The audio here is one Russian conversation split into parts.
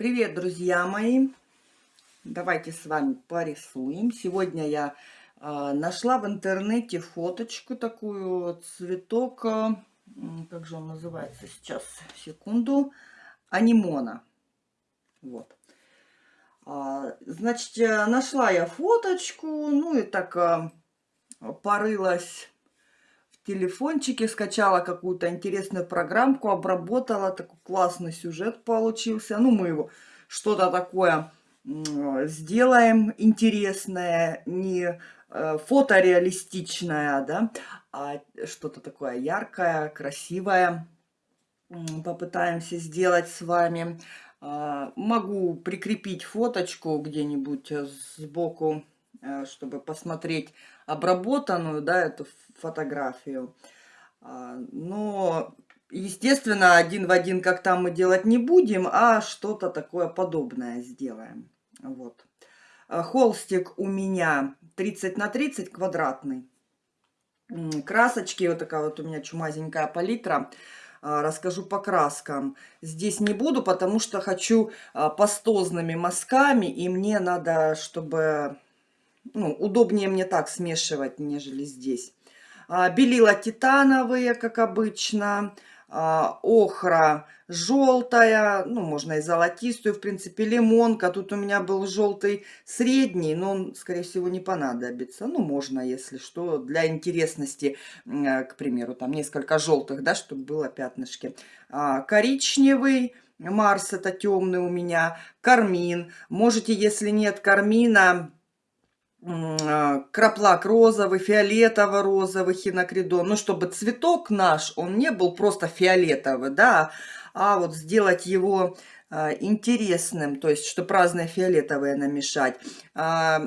Привет, друзья мои! Давайте с вами порисуем. Сегодня я э, нашла в интернете фоточку такую, цветок, э, как же он называется сейчас, секунду, анимона. Вот. А, значит, нашла я фоточку, ну и так э, порылась телефончике, скачала какую-то интересную программку, обработала, такой классный сюжет получился. Ну, мы его что-то такое сделаем интересное, не э, фотореалистичное, да, а что-то такое яркое, красивое. Попытаемся сделать с вами. А, могу прикрепить фоточку где-нибудь сбоку, э, чтобы посмотреть обработанную, да, эту фотографию. А, но, естественно, один в один, как там мы делать не будем, а что-то такое подобное сделаем. Вот. А, холстик у меня 30 на 30 квадратный. Красочки, вот такая вот у меня чумазенькая палитра. А, расскажу по краскам. Здесь не буду, потому что хочу пастозными мазками, и мне надо, чтобы ну, удобнее мне так смешивать, нежели здесь. А, белила титановые, как обычно. А, охра желтая, ну, можно и золотистую, в принципе, лимонка. Тут у меня был желтый средний, но он, скорее всего, не понадобится. Ну, можно, если что, для интересности, э, к примеру, там несколько желтых, да, чтобы было пятнышки. А, коричневый, Марс это темный у меня, кармин. Можете, если нет кармина, краплак розовый, фиолетово-розовый, хинокридон. Ну, чтобы цветок наш, он не был просто фиолетовый, да, а вот сделать его а, интересным, то есть, чтобы разные фиолетовые намешать. А,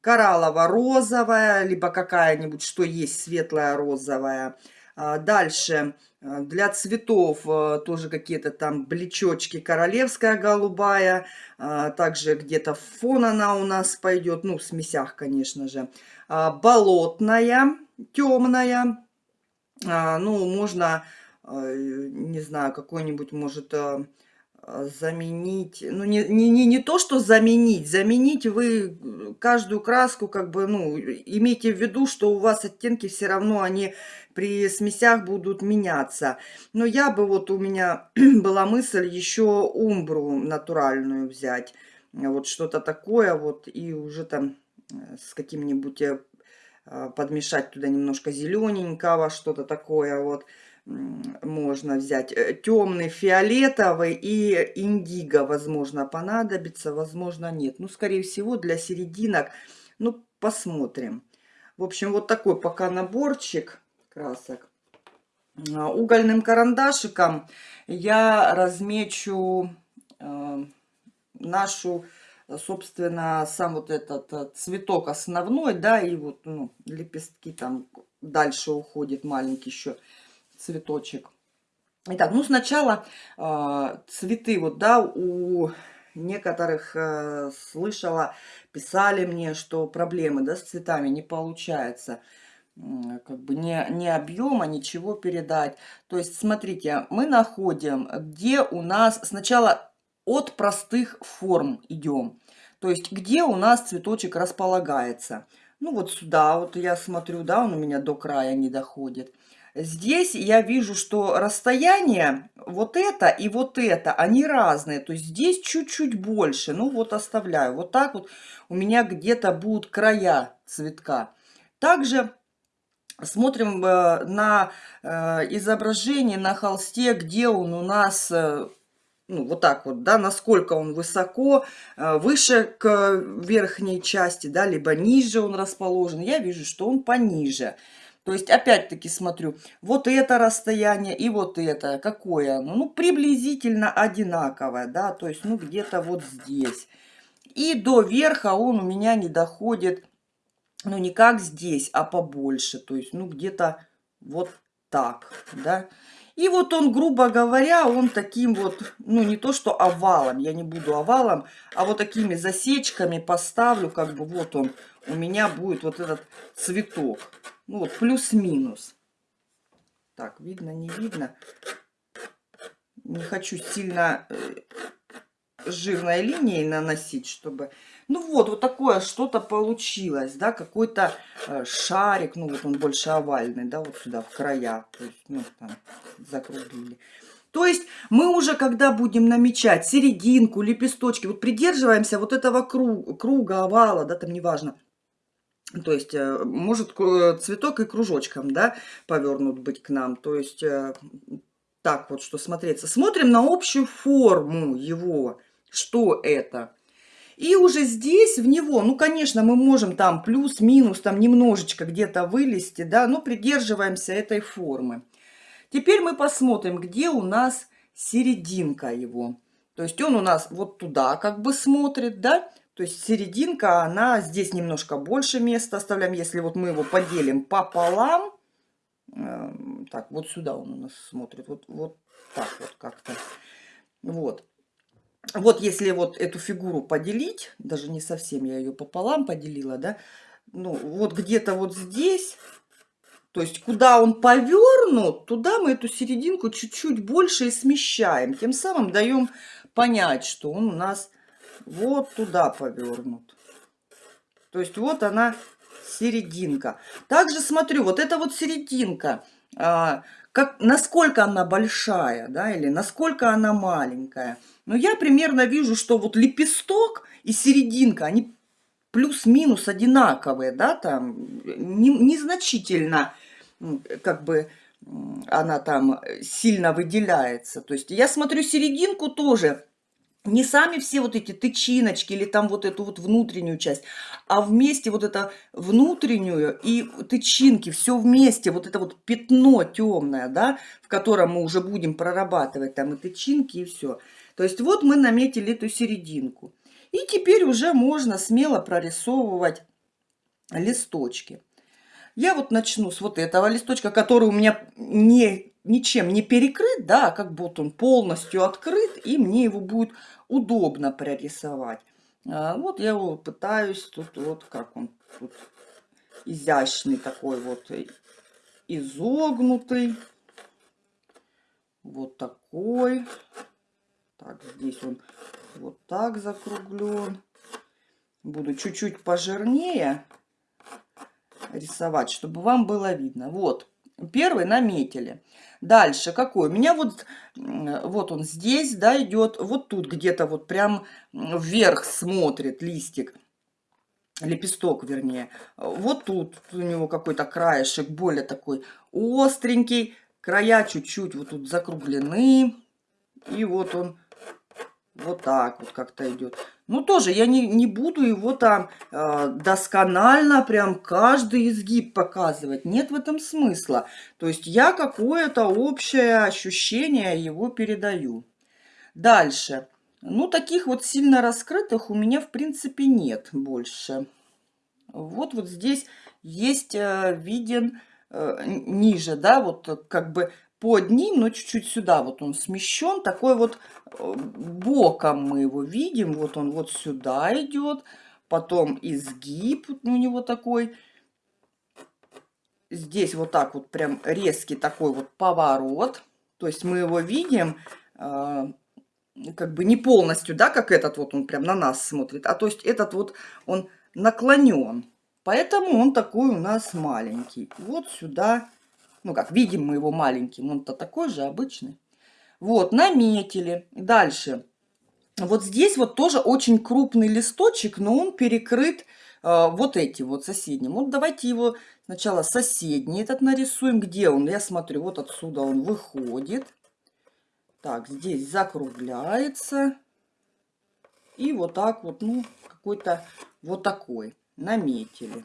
кораллово-розовая, либо какая-нибудь, что есть светлая розовая. Дальше Э, для цветов э, тоже какие-то там блечочки королевская голубая. Э, также где-то фон она у нас пойдет. Ну, в смесях, конечно же. Болотная, темная. Ну, можно, не знаю, какой-нибудь, может, а, заменить, ну не, не, не, не то, что заменить, заменить вы каждую краску, как бы, ну, имейте в виду, что у вас оттенки все равно, они при смесях будут меняться. Но я бы, вот у меня была мысль еще умбру натуральную взять, вот что-то такое вот, и уже там э, с каким-нибудь э, подмешать туда немножко зелененького, что-то такое вот можно взять э, темный, фиолетовый и индиго, возможно, понадобится, возможно, нет. Ну, скорее всего, для серединок, ну, посмотрим. В общем, вот такой пока наборчик красок. А, угольным карандашиком я размечу э, нашу, собственно, сам вот этот э, цветок основной, да, и вот ну, лепестки там дальше уходит маленький еще цветочек. Итак, ну сначала э, цветы, вот, да, у некоторых слышала, писали мне, что проблемы, да, с цветами не получается как бы не, не объема, ничего передать. То есть, смотрите, мы находим, где у нас сначала от простых форм идем. То есть, где у нас цветочек располагается. Ну, вот сюда, вот я смотрю, да, он у меня до края не доходит. Здесь я вижу, что расстояние вот это и вот это, они разные. То есть здесь чуть-чуть больше. Ну вот оставляю. Вот так вот у меня где-то будут края цветка. Также смотрим э, на э, изображение на холсте, где он у нас... Э, ну, вот так вот, да, насколько он высоко, выше к верхней части, да, либо ниже он расположен. Я вижу, что он пониже. То есть, опять-таки смотрю, вот это расстояние и вот это, какое оно? Ну, приблизительно одинаковое, да, то есть, ну, где-то вот здесь. И до верха он у меня не доходит, ну, не как здесь, а побольше, то есть, ну, где-то вот так, да. И вот он, грубо говоря, он таким вот, ну не то что овалом, я не буду овалом, а вот такими засечками поставлю, как бы вот он, у меня будет вот этот цветок. Ну вот, плюс-минус. Так, видно, не видно. Не хочу сильно э, жирной линией наносить, чтобы... Ну вот, вот такое что-то получилось, да, какой-то э, шарик, ну вот он больше овальный, да, вот сюда, в края, то есть, ну, там, закруглили. То есть мы уже, когда будем намечать серединку, лепесточки, вот придерживаемся вот этого круга, круга овала, да, там неважно, то есть, э, может цветок и кружочком, да, повернут быть к нам. То есть, э, так вот, что смотреться. Смотрим на общую форму его, что это. И уже здесь в него, ну, конечно, мы можем там плюс-минус, там немножечко где-то вылезти, да, но придерживаемся этой формы. Теперь мы посмотрим, где у нас серединка его. То есть он у нас вот туда как бы смотрит, да, то есть серединка, она здесь немножко больше места оставляем. Если вот мы его поделим пополам, э, так, вот сюда он у нас смотрит, вот, вот так вот как-то. Вот. Вот если вот эту фигуру поделить, даже не совсем я ее пополам поделила, да, ну вот где-то вот здесь, то есть куда он повернут, туда мы эту серединку чуть-чуть больше и смещаем. Тем самым даем понять, что он у нас вот туда повернут. То есть вот она серединка. Также смотрю, вот эта вот серединка, а, как, насколько она большая, да, или насколько она маленькая. Но я примерно вижу, что вот лепесток и серединка, они плюс-минус одинаковые, да, там не, незначительно, как бы, она там сильно выделяется. То есть я смотрю серединку тоже, не сами все вот эти тычиночки или там вот эту вот внутреннюю часть, а вместе вот это внутреннюю и тычинки, все вместе, вот это вот пятно темное, да, в котором мы уже будем прорабатывать там и тычинки и все. То есть вот мы наметили эту серединку. И теперь уже можно смело прорисовывать листочки. Я вот начну с вот этого листочка, который у меня не ничем не перекрыт, да, как будто он полностью открыт, и мне его будет удобно прорисовать. А, вот я его пытаюсь, тут вот как он тут изящный такой вот, изогнутый. Вот такой. Так, здесь он вот так закруглен. Буду чуть-чуть пожирнее рисовать, чтобы вам было видно. Вот, Первый наметили. Дальше какой? У меня вот, вот он здесь, да, идет, вот тут где-то вот прям вверх смотрит листик, лепесток вернее. Вот тут у него какой-то краешек более такой остренький, края чуть-чуть вот тут закруглены. И вот он вот так вот как-то идет. Ну, тоже я не, не буду его там э, досконально прям каждый изгиб показывать. Нет в этом смысла. То есть я какое-то общее ощущение его передаю. Дальше. Ну, таких вот сильно раскрытых у меня, в принципе, нет больше. Вот вот здесь есть э, виден э, ниже, да, вот как бы под ним, но чуть-чуть сюда вот он смещен. Такой вот э, боком мы его видим. Вот он вот сюда идет. Потом изгиб у него такой. Здесь вот так вот прям резкий такой вот поворот. То есть мы его видим э, как бы не полностью, да, как этот вот он прям на нас смотрит. А то есть этот вот он наклонен. Поэтому он такой у нас маленький. Вот сюда ну как, видим мы его маленьким, он-то такой же обычный. Вот, наметили. Дальше. Вот здесь вот тоже очень крупный листочек, но он перекрыт э, вот этим вот соседним. Вот давайте его сначала соседний этот нарисуем. Где он? Я смотрю, вот отсюда он выходит. Так, здесь закругляется. И вот так вот, ну, какой-то вот такой. Наметили.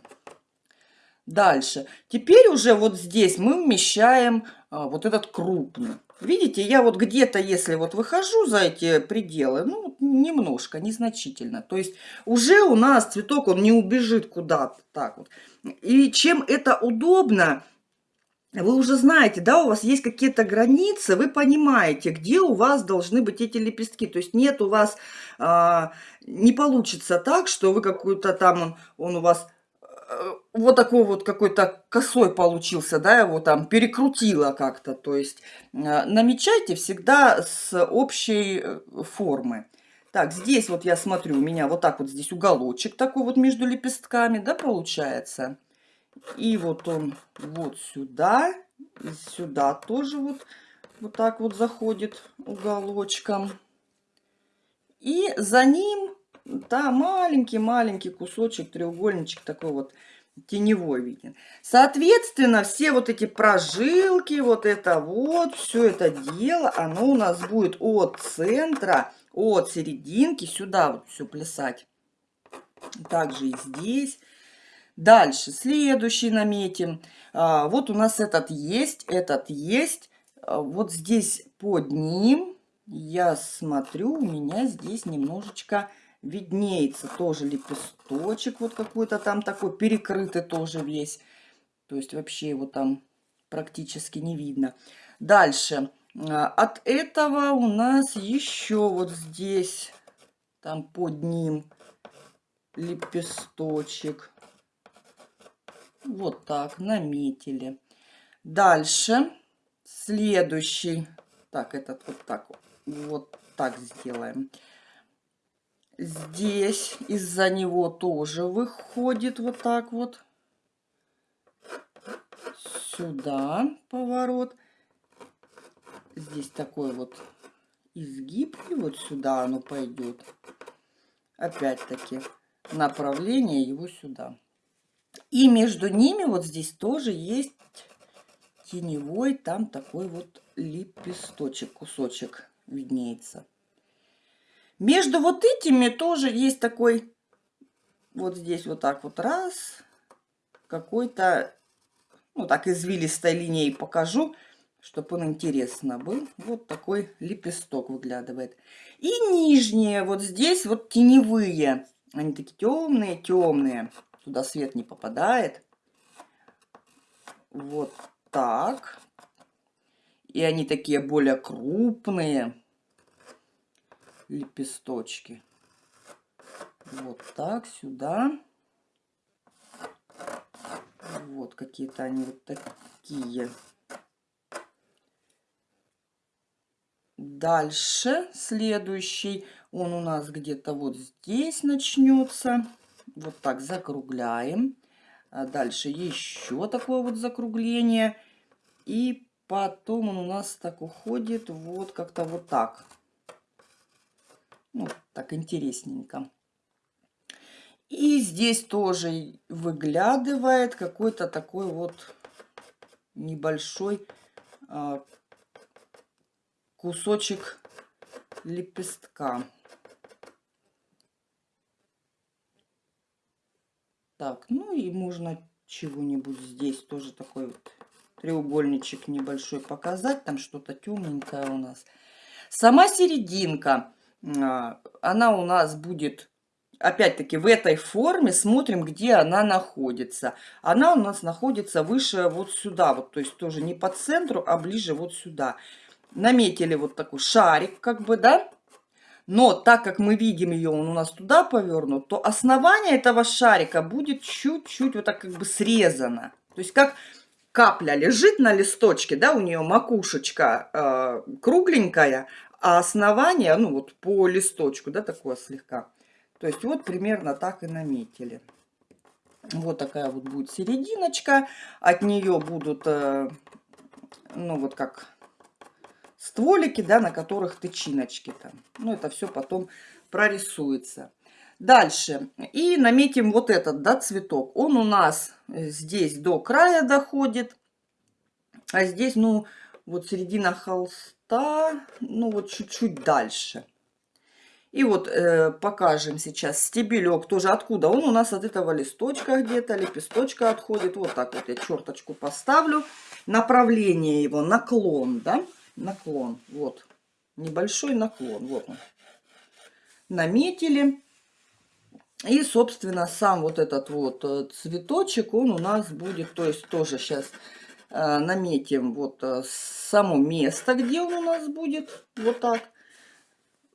Дальше. Теперь уже вот здесь мы вмещаем а, вот этот крупный. Видите, я вот где-то, если вот выхожу за эти пределы, ну, немножко, незначительно. То есть уже у нас цветок, он не убежит куда-то так вот. И чем это удобно, вы уже знаете, да, у вас есть какие-то границы, вы понимаете, где у вас должны быть эти лепестки. То есть нет у вас, а, не получится так, что вы какую-то там, он, он у вас вот такой вот какой-то косой получился, да, его там перекрутило как-то. То есть э, намечайте всегда с общей э, формы. Так, здесь вот я смотрю, у меня вот так вот здесь уголочек такой вот между лепестками, да, получается. И вот он вот сюда, и сюда тоже вот, вот так вот заходит уголочком. И за ним, да, маленький-маленький кусочек, треугольничек такой вот теневой виден. Соответственно, все вот эти прожилки, вот это вот, все это дело, оно у нас будет от центра, от серединки сюда вот все плясать. Также и здесь. Дальше, следующий наметим. А, вот у нас этот есть, этот есть. А, вот здесь под ним я смотрю, у меня здесь немножечко виднеется тоже лепесточек вот какой-то там такой, перекрытый тоже весь. То есть вообще его там практически не видно. Дальше. А, от этого у нас еще вот здесь, там под ним лепесточек. Вот так, наметили. Дальше. Следующий. Так, этот вот так вот. Так сделаем. Здесь из-за него тоже выходит вот так вот. Сюда поворот. Здесь такой вот изгиб. И вот сюда оно пойдет. Опять-таки направление его сюда. И между ними вот здесь тоже есть теневой, там такой вот лепесточек, кусочек виднеется. Между вот этими тоже есть такой, вот здесь вот так вот раз, какой-то, ну так извилистой линией покажу, чтобы он интересно был. Вот такой лепесток выглядывает. И нижние, вот здесь вот теневые, они такие темные, темные, туда свет не попадает. Вот так. И они такие более крупные лепесточки. Вот так, сюда. Вот какие-то они вот такие. Дальше следующий, он у нас где-то вот здесь начнется. Вот так закругляем. А дальше еще такое вот закругление. И потом он у нас так уходит вот как-то вот так. Ну, так интересненько. И здесь тоже выглядывает какой-то такой вот небольшой а, кусочек лепестка. Так, ну и можно чего-нибудь здесь тоже такой вот треугольничек небольшой показать. Там что-то темненькое у нас. Сама серединка она у нас будет, опять-таки, в этой форме. Смотрим, где она находится. Она у нас находится выше вот сюда. Вот, то есть тоже не по центру, а ближе вот сюда. Наметили вот такой шарик, как бы, да? Но так как мы видим ее, он у нас туда повернут, то основание этого шарика будет чуть-чуть вот так как бы срезано. То есть как капля лежит на листочке, да, у нее макушечка э, кругленькая, а основание, ну вот по листочку, да, такое слегка. То есть вот примерно так и наметили. Вот такая вот будет серединочка. От нее будут, э, ну вот как стволики, да, на которых тычиночки там. Ну это все потом прорисуется. Дальше. И наметим вот этот, да, цветок. Он у нас здесь до края доходит. А здесь, ну, вот середина холста хвоста, ну вот чуть-чуть дальше. И вот э, покажем сейчас стебелек тоже откуда. Он у нас от этого листочка где-то, лепесточка отходит. Вот так вот я черточку поставлю. Направление его, наклон, да? Наклон, вот. Небольшой наклон, вот он. Наметили. И, собственно, сам вот этот вот э, цветочек, он у нас будет, то есть тоже сейчас наметим вот э, само место, где он у нас будет. Вот так.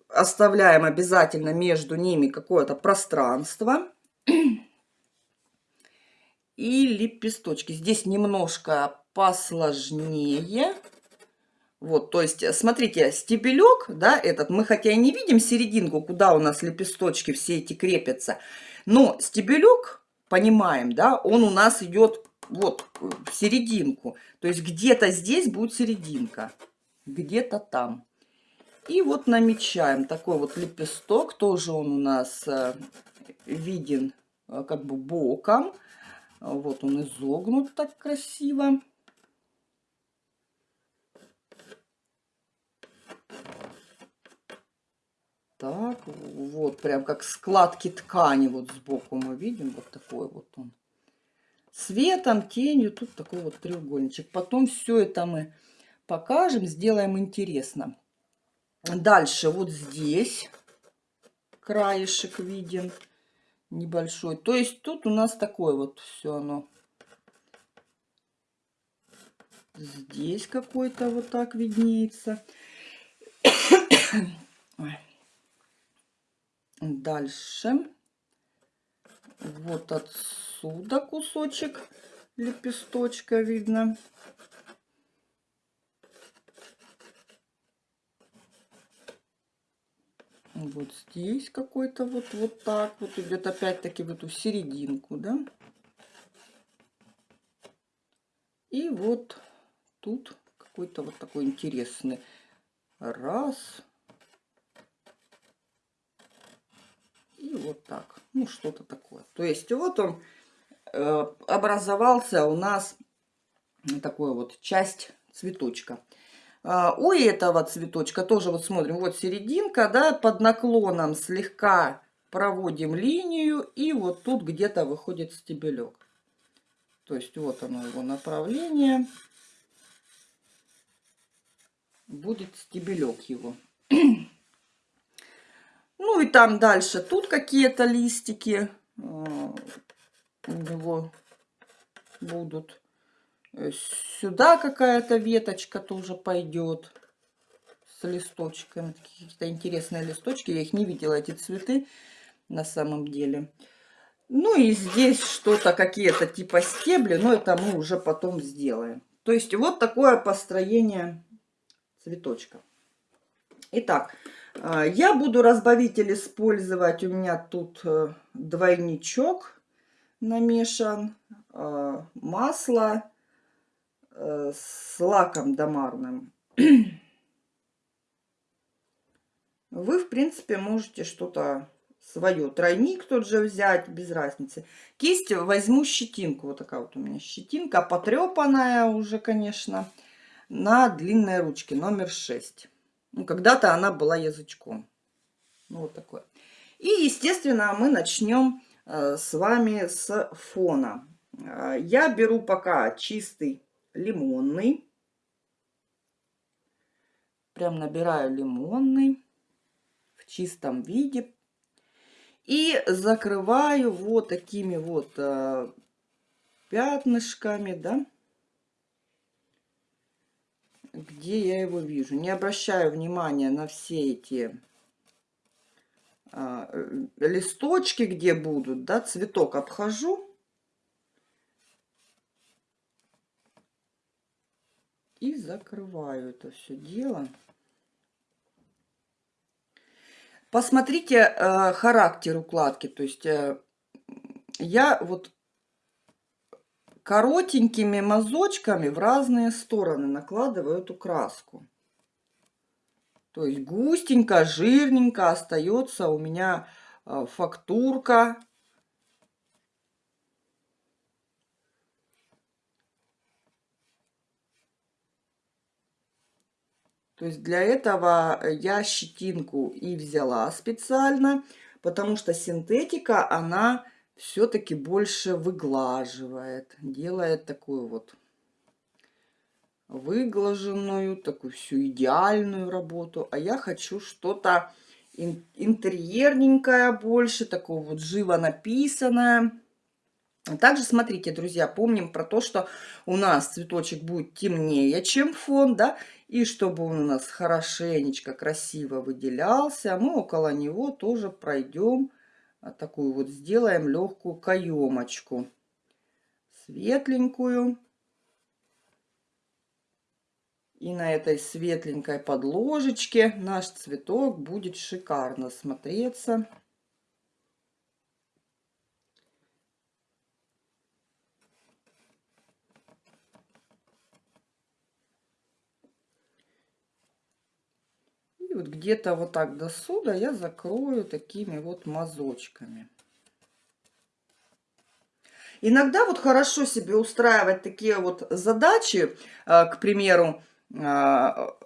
Оставляем обязательно между ними какое-то пространство. И лепесточки. Здесь немножко посложнее. Вот, то есть, э, смотрите, стебелек, да, этот, мы хотя и не видим серединку, куда у нас лепесточки все эти крепятся, но стебелек, понимаем, да, он у нас идет вот в серединку. То есть где-то здесь будет серединка, где-то там. И вот намечаем такой вот лепесток, тоже он у нас э, виден э, как бы боком. Вот он изогнут так красиво. Так, вот прям как складки ткани вот сбоку мы видим. Вот такой вот он. Светом, тенью, тут такой вот треугольничек. Потом все это мы покажем, сделаем интересно. Дальше вот здесь краешек виден небольшой. То есть тут у нас такое вот все оно. Здесь какой-то вот так виднеется. Дальше. Вот отсюда кусочек лепесточка видно. Вот здесь какой-то вот, вот так вот идет опять-таки в эту серединку, да. И вот тут какой-то вот такой интересный. Раз, И вот так. Ну, что-то такое. То есть вот он э, образовался у нас такой вот часть цветочка. А, у этого цветочка тоже вот смотрим, вот серединка, да, под наклоном слегка проводим линию, и вот тут где-то выходит стебелек. То есть вот оно его направление. Будет стебелек его. Ну и там дальше тут какие-то листики э, у него будут. Э, сюда какая-то веточка тоже пойдет с листочками. Какие-то интересные листочки. Я их не видела, эти цветы на самом деле. Ну и здесь что-то, какие-то типа стебли, но это мы уже потом сделаем. То есть вот такое построение цветочка. Итак, я буду разбавитель использовать. У меня тут э, двойничок намешан. А, масло э, с лаком домарным. Вы, в принципе, можете что-то свое. Тройник тот же взять, без разницы. Кисть возьму щетинку. Вот такая вот у меня щетинка, потрепанная уже, конечно, на длинной ручке, номер 6. Ну, когда-то она была язычком. Ну, вот такое. И, естественно, мы начнем э, с вами с фона. Э, я беру пока чистый лимонный. Прям набираю лимонный в чистом виде. И закрываю вот такими вот э, пятнышками, да где я его вижу. Не обращаю внимания на все эти а, э, листочки, где будут, да, цветок обхожу. И закрываю это все дело. Посмотрите э, характер укладки. То есть э, я вот коротенькими мазочками в разные стороны накладываю эту краску. То есть густенько, жирненько остается у меня а, фактурка. То есть для этого я щетинку и взяла специально, потому что синтетика, она все-таки больше выглаживает, делает такую вот выглаженную, такую всю идеальную работу. А я хочу что-то интерьерненькое больше, такого вот живо написанное. Также смотрите, друзья, помним про то, что у нас цветочек будет темнее, чем фон, да, и чтобы он у нас хорошенечко, красиво выделялся, мы около него тоже пройдем такую вот сделаем легкую каемочку. Светленькую. И на этой светленькой подложечке наш цветок будет шикарно смотреться. И вот где-то вот так до сюда я закрою такими вот мазочками. Иногда вот хорошо себе устраивать такие вот задачи, а, к примеру, а,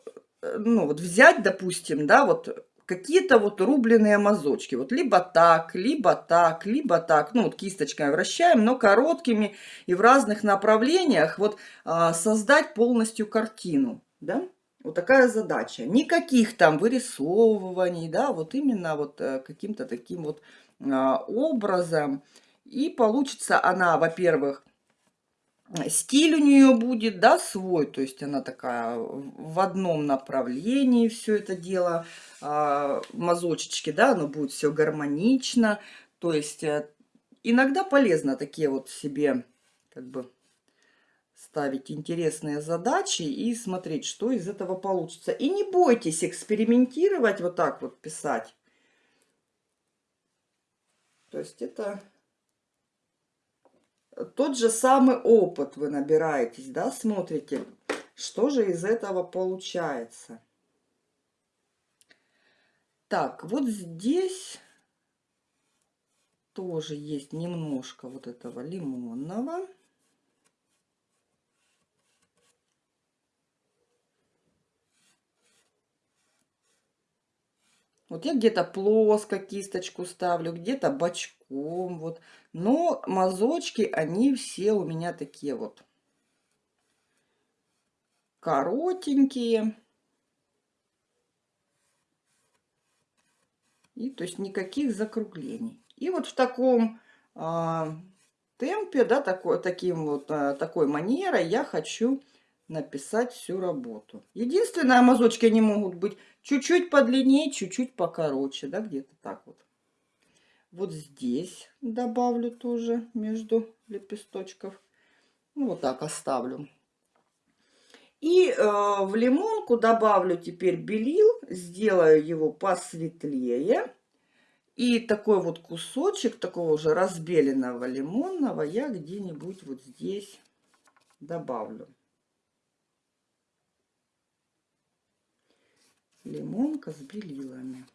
ну вот взять, допустим, да, вот какие-то вот рубленые мазочки. Вот либо так, либо так, либо так. Ну вот кисточкой вращаем, но короткими и в разных направлениях. Вот а, создать полностью картину, да. Вот такая задача. Никаких там вырисовываний, да, вот именно вот э, каким-то таким вот а, образом. И получится она, во-первых, стиль у нее будет, да, свой, то есть она такая в одном направлении все это дело, а, мазочечки, да, оно будет все гармонично, то есть э, иногда полезно такие вот себе, как бы, ставить интересные задачи и смотреть, что из этого получится. И не бойтесь экспериментировать, вот так вот писать. То есть это тот же самый опыт вы набираетесь, да, смотрите, что же из этого получается. Так, вот здесь тоже есть немножко вот этого лимонного. Вот я где-то плоско кисточку ставлю, где-то бочком, вот. Но мазочки, они все у меня такие вот коротенькие. И то есть никаких закруглений. И вот в таком а, темпе, да, такой, таким вот, а, такой манерой я хочу написать всю работу. Единственное, мазочки они могут быть чуть-чуть подлиннее, чуть-чуть покороче, да, где-то так вот. Вот здесь добавлю тоже между лепесточков. Ну, вот так оставлю. И э, в лимонку добавлю теперь белил, сделаю его посветлее. И такой вот кусочек такого уже разбеленного лимонного я где-нибудь вот здесь добавлю. Лимонка с белилами.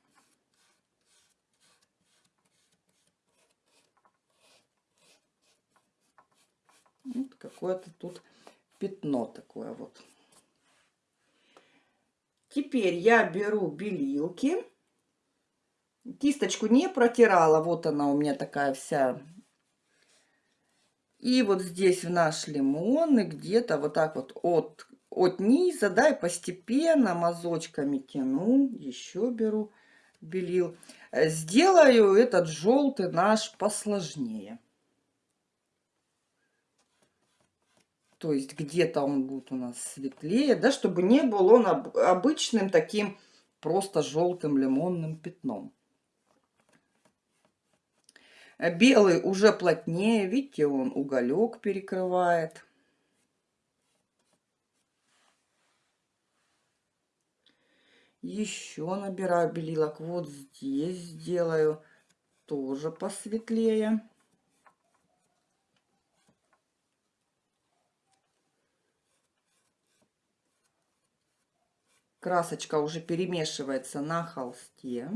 Вот какое-то тут пятно такое вот. Теперь я беру белилки. Кисточку не протирала, вот она у меня такая вся. И вот здесь в наш лимон и где-то вот так вот от от низа, да, и постепенно мазочками тяну, еще беру белил. Э, сделаю этот желтый наш посложнее. То есть где-то он будет у нас светлее, да, чтобы не был он обычным таким просто желтым лимонным пятном. Белый уже плотнее, видите, он уголек перекрывает. Еще набираю белилок. Вот здесь сделаю тоже посветлее. Красочка уже перемешивается на холсте.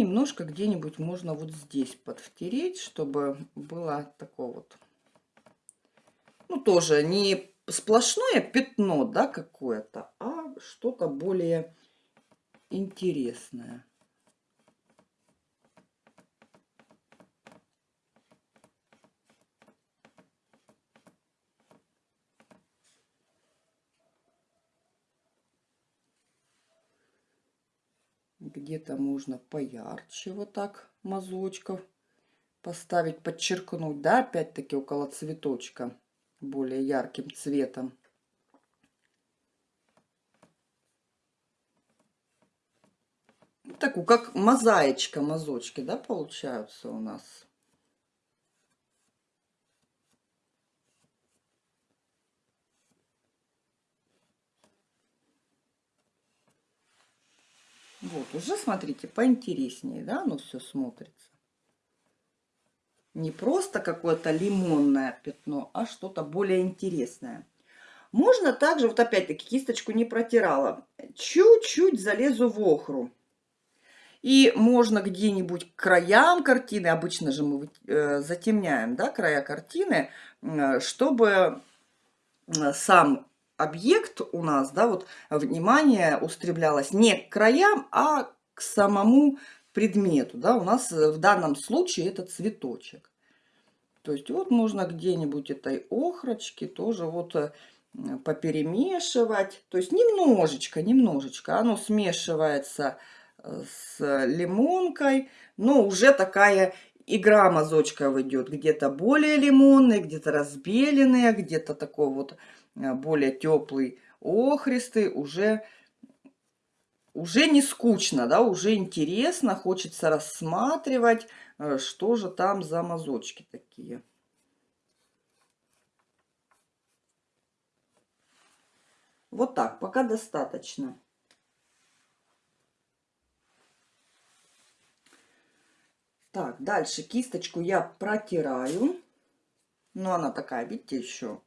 Немножко где-нибудь можно вот здесь подвтереть, чтобы было такое вот, ну, тоже не сплошное пятно, да, какое-то, а что-то более интересное. где-то можно поярче вот так мазочков поставить, подчеркнуть, да, опять-таки около цветочка более ярким цветом. Такую, как мозаичка, мазочки, да, получаются у нас. Вот, уже, смотрите, поинтереснее, да, оно все смотрится. Не просто какое-то лимонное пятно, а что-то более интересное. Можно также, вот опять-таки, кисточку не протирала, чуть-чуть залезу в охру. И можно где-нибудь к краям картины, обычно же мы э, затемняем да, края картины, э, чтобы сам объект у нас, да, вот внимание устремлялось не к краям, а к самому предмету, да, у нас в данном случае это цветочек. То есть вот можно где-нибудь этой охрочки тоже вот поперемешивать. То есть немножечко, немножечко оно смешивается э, с лимонкой, но уже такая игра мазочков идет. Где-то более лимонный, где-то разбеленный, где-то такой вот э, более теплый охристый. Уже, уже не скучно, да, уже интересно, хочется рассматривать, э, что же там за мазочки такие. Вот так, пока достаточно. Так, дальше кисточку я протираю. Но она такая, видите, еще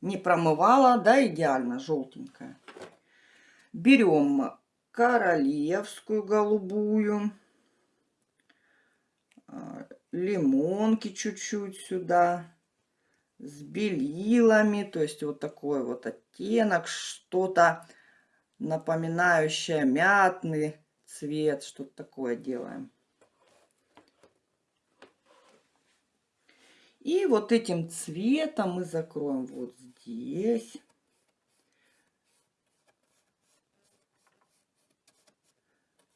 не промывала, да, идеально желтенькая. Берем королевскую голубую. А, лимонки чуть-чуть сюда с белилами, то есть вот такой вот оттенок, что-то напоминающее мятный цвет, что-то такое делаем. И вот этим цветом мы закроем вот здесь.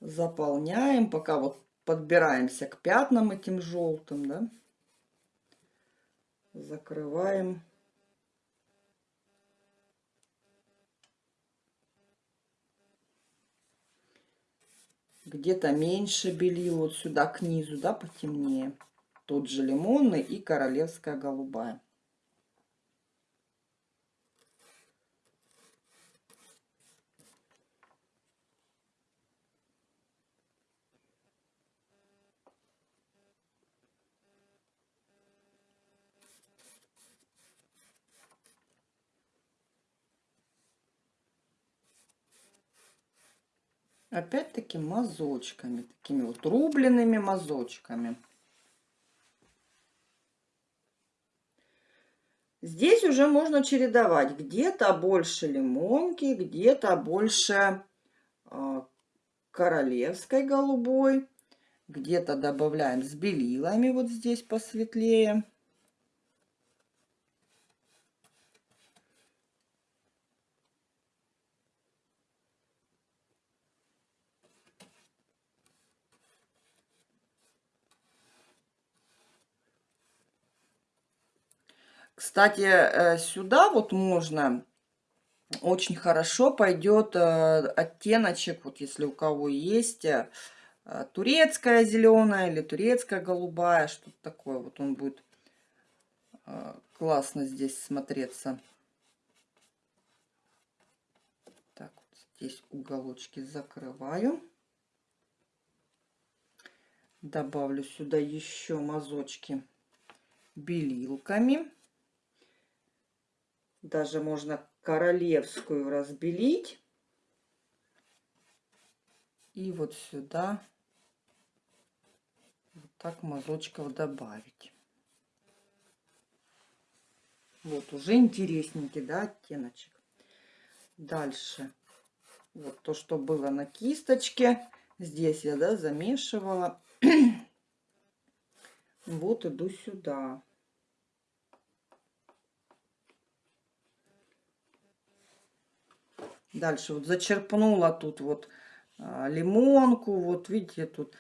Заполняем, пока вот подбираемся к пятнам этим желтым, да закрываем. Где-то меньше белил, вот сюда к низу, да, потемнее. Тот же лимонный и королевская голубая. Опять-таки мазочками, такими вот рубленными мазочками. Здесь уже можно чередовать. Где-то больше лимонки, где-то больше э, королевской голубой. Где-то добавляем с белилами вот здесь посветлее. Кстати, э, сюда вот можно очень хорошо пойдет э, оттеночек, вот если у кого есть э, турецкая зеленая или турецкая голубая, что-то такое. Вот он будет классно здесь смотреться. Так, вот здесь уголочки закрываю. Добавлю сюда еще мазочки белилками. Даже можно королевскую разбелить. И вот сюда вот так мазочков добавить. Вот уже интересненький, да, оттеночек. Дальше. Вот то, что было на кисточке. Здесь я, да, замешивала. вот иду сюда. Дальше вот зачерпнула тут вот а, лимонку. Вот видите, тут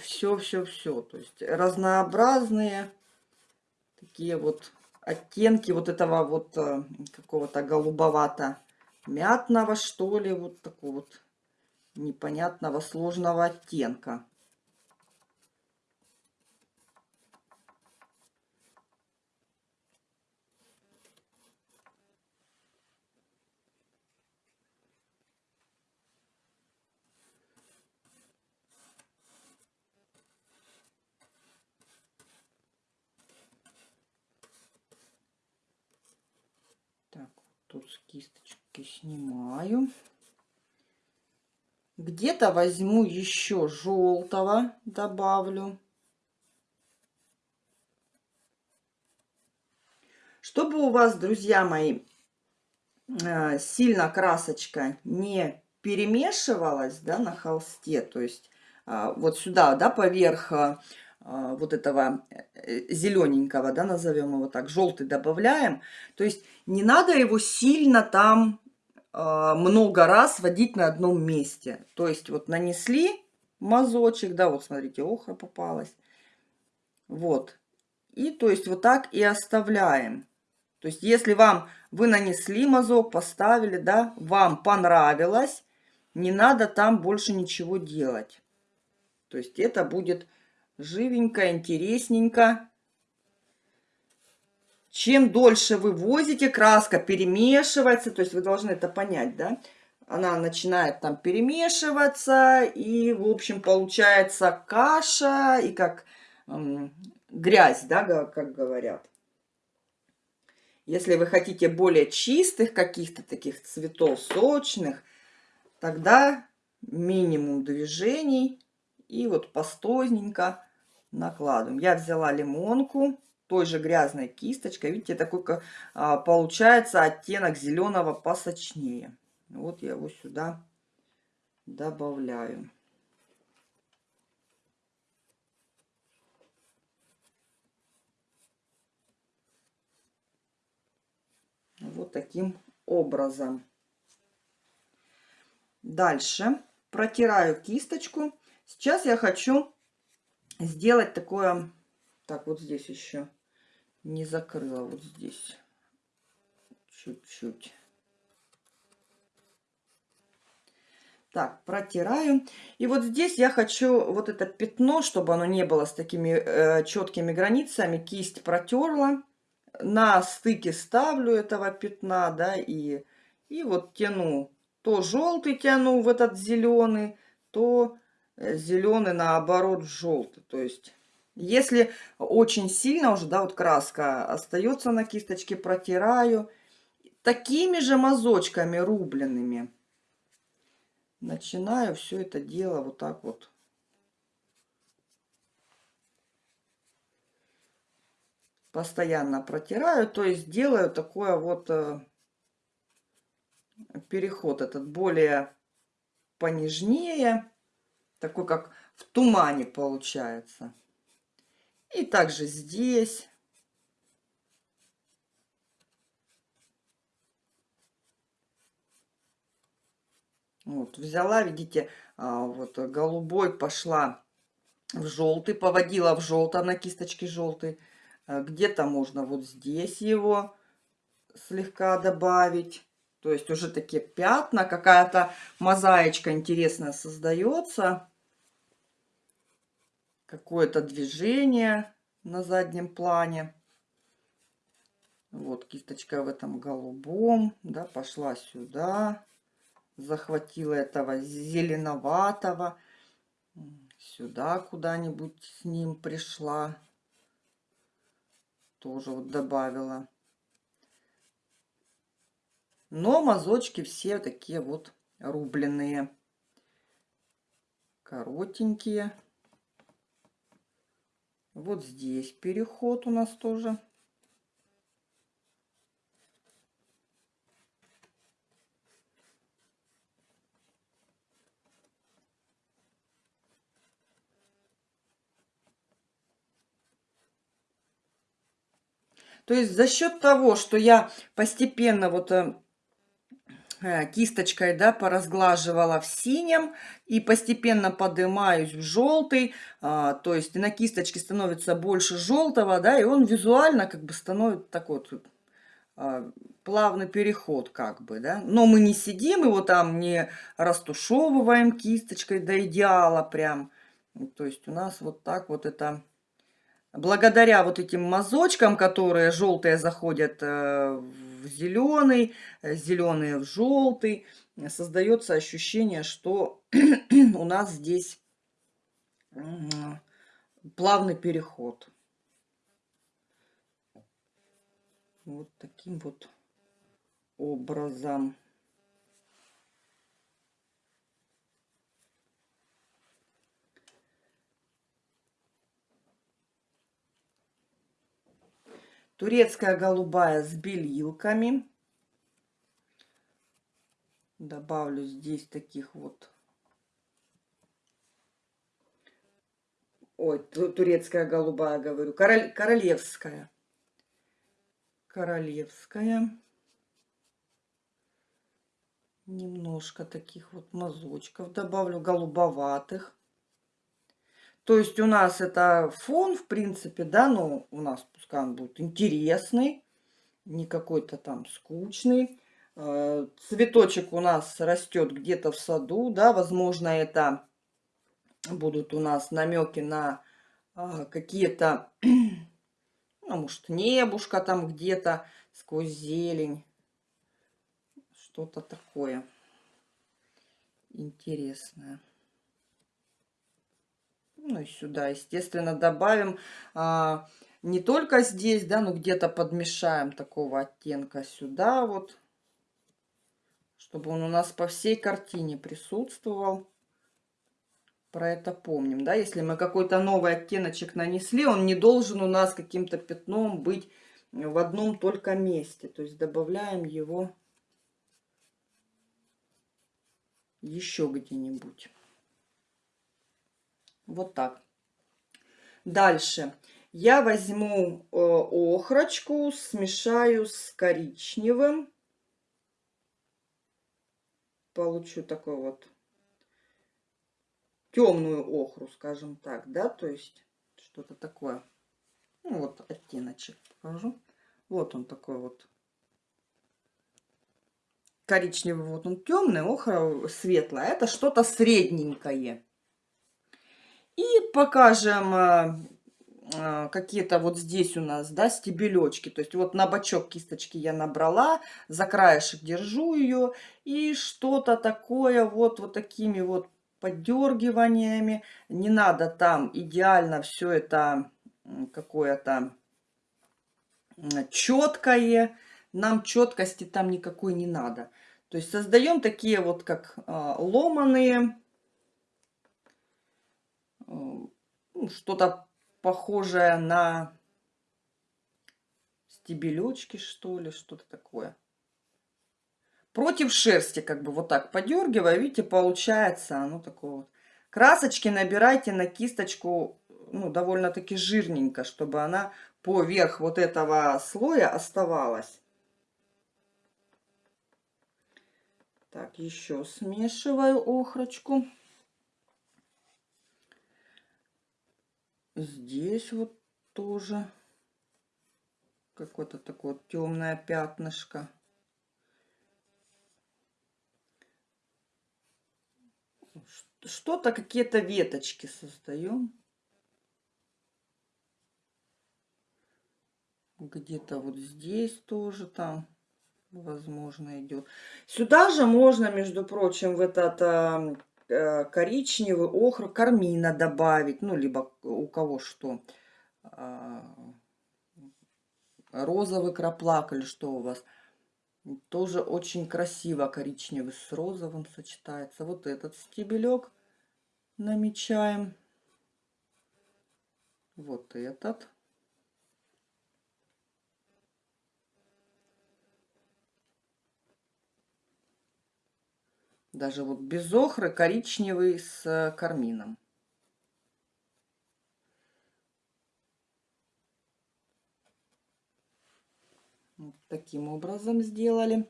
все-все-все. То есть разнообразные такие вот оттенки вот этого вот а, какого-то голубовато-мятного, что ли. Вот такой вот непонятного сложного оттенка. тут с кисточки снимаю. Где-то возьму еще желтого, добавлю. Чтобы у вас, друзья мои, э, сильно красочка не перемешивалась да, на холсте, то есть а, вот сюда, да, поверх а, вот этого э, зелененького, да, назовем его так, желтый добавляем. То есть не надо его сильно там э, много раз водить на одном месте. То есть вот нанесли мазочек, да, вот смотрите, охра попалась. Вот. И то есть вот так и оставляем. То есть если вам, вы нанесли мазок, поставили, да, вам понравилось, не надо там больше ничего делать. То есть это будет живенько, интересненько. Чем дольше вы возите, краска перемешивается, то есть вы должны это понять, да? Она начинает там перемешиваться, и, в общем, получается каша, и как эм, грязь, да, как говорят. Если вы хотите более чистых каких-то таких цветов, сочных, тогда минимум движений, и вот пастозненько накладываем. Я взяла лимонку той же грязной кисточкой. Видите, такой а, получается оттенок зеленого посочнее. Вот я его сюда добавляю. Вот таким образом. Дальше протираю кисточку. Сейчас я хочу сделать такое, так вот здесь еще не закрыла, вот здесь чуть-чуть. Так, протираю. И вот здесь я хочу вот это пятно, чтобы оно не было с такими э, четкими границами. Кисть протерла. На стыке ставлю этого пятна, да, и, и вот тяну. То желтый тяну в этот зеленый, то Э, зеленый наоборот желтый. То есть, если очень сильно уже, да, вот краска остается на кисточке, протираю такими же мазочками рубленными. Начинаю все это дело вот так вот. Постоянно протираю, то есть делаю такое вот э, переход этот более понежнее такой как в тумане получается. И также здесь. Вот, взяла, видите, а, вот голубой пошла в желтый, поводила в желтый, на кисточке желтый. А, где-то можно вот здесь его слегка добавить. То есть уже такие пятна, какая-то мозаичка интересная создается. Какое-то движение на заднем плане. Вот кисточка в этом голубом, да, пошла сюда. Захватила этого зеленоватого. Сюда куда-нибудь с ним пришла. Тоже вот добавила. Но мазочки все такие вот рубленые. Коротенькие. Вот здесь переход у нас тоже. То есть за счет того, что я постепенно вот э, кисточкой, да, поразглаживала в синем и постепенно поднимаюсь в желтый, а, то есть на кисточке становится больше желтого, да, и он визуально как бы становится такой вот а, плавный переход как бы, да. Но мы не сидим его там, не растушевываем кисточкой до идеала прям. То есть у нас вот так вот это... Благодаря вот этим мазочкам, которые желтые заходят э, в зеленый, э, зеленые в желтый, создается ощущение, что у нас здесь плавный переход. Вот таким вот образом. Турецкая голубая с белилками. Добавлю здесь таких вот. Ой, турецкая голубая, говорю. Король, королевская. Королевская. Немножко таких вот мазочков добавлю, голубоватых. То есть у нас это фон, в принципе, да, но у нас пускай он будет интересный, не какой-то там скучный. Э, цветочек у нас растет где-то в саду, да, возможно, это будут у нас намеки на а, какие-то, ну, может, небушка там где-то сквозь зелень. Что-то такое интересное. Ну и сюда, естественно, добавим а, не только здесь, да, но где-то подмешаем такого оттенка сюда вот чтобы он у нас по всей картине присутствовал. Про это помним, да, если мы какой-то новый оттеночек нанесли, он не должен у нас каким-то пятном быть в одном только месте. То есть добавляем его еще где-нибудь. Вот так. Дальше. Я возьму э, охрочку, смешаю с коричневым получу такой вот темную охру, скажем так, да, то есть что-то такое. Ну, вот оттеночек покажу. Вот он такой вот коричневый, вот он темный, охра светлая. Это что-то средненькое. И покажем э, а, какие-то вот здесь у нас, да, стебелечки. То есть вот на бочок кисточки я набрала, за краешек держу ее. И что-то такое вот, вот такими вот поддергиваниями. Не надо там идеально все это какое-то четкое. Нам четкости там никакой не надо. То есть создаем такие вот как э, ломаные, э, что-то похожая на стебелечки, что ли, что-то такое. Против шерсти, как бы вот так подергивая, видите, получается оно такое вот. Красочки набирайте на кисточку, ну, довольно-таки жирненько, чтобы она поверх вот этого слоя оставалась. Так, еще смешиваю охрочку. Здесь вот тоже какое-то такое темное пятнышко. Что-то, какие-то веточки создаем. Где-то вот здесь тоже там, возможно, идет. Сюда же можно, между прочим, в этот коричневый, охр, кармина добавить, ну, либо у кого что. А, розовый краплак или что у вас. Тоже очень красиво коричневый с розовым сочетается. Вот этот стебелек намечаем. Вот этот. Даже вот без охры, коричневый с э, кармином. Вот таким образом сделали.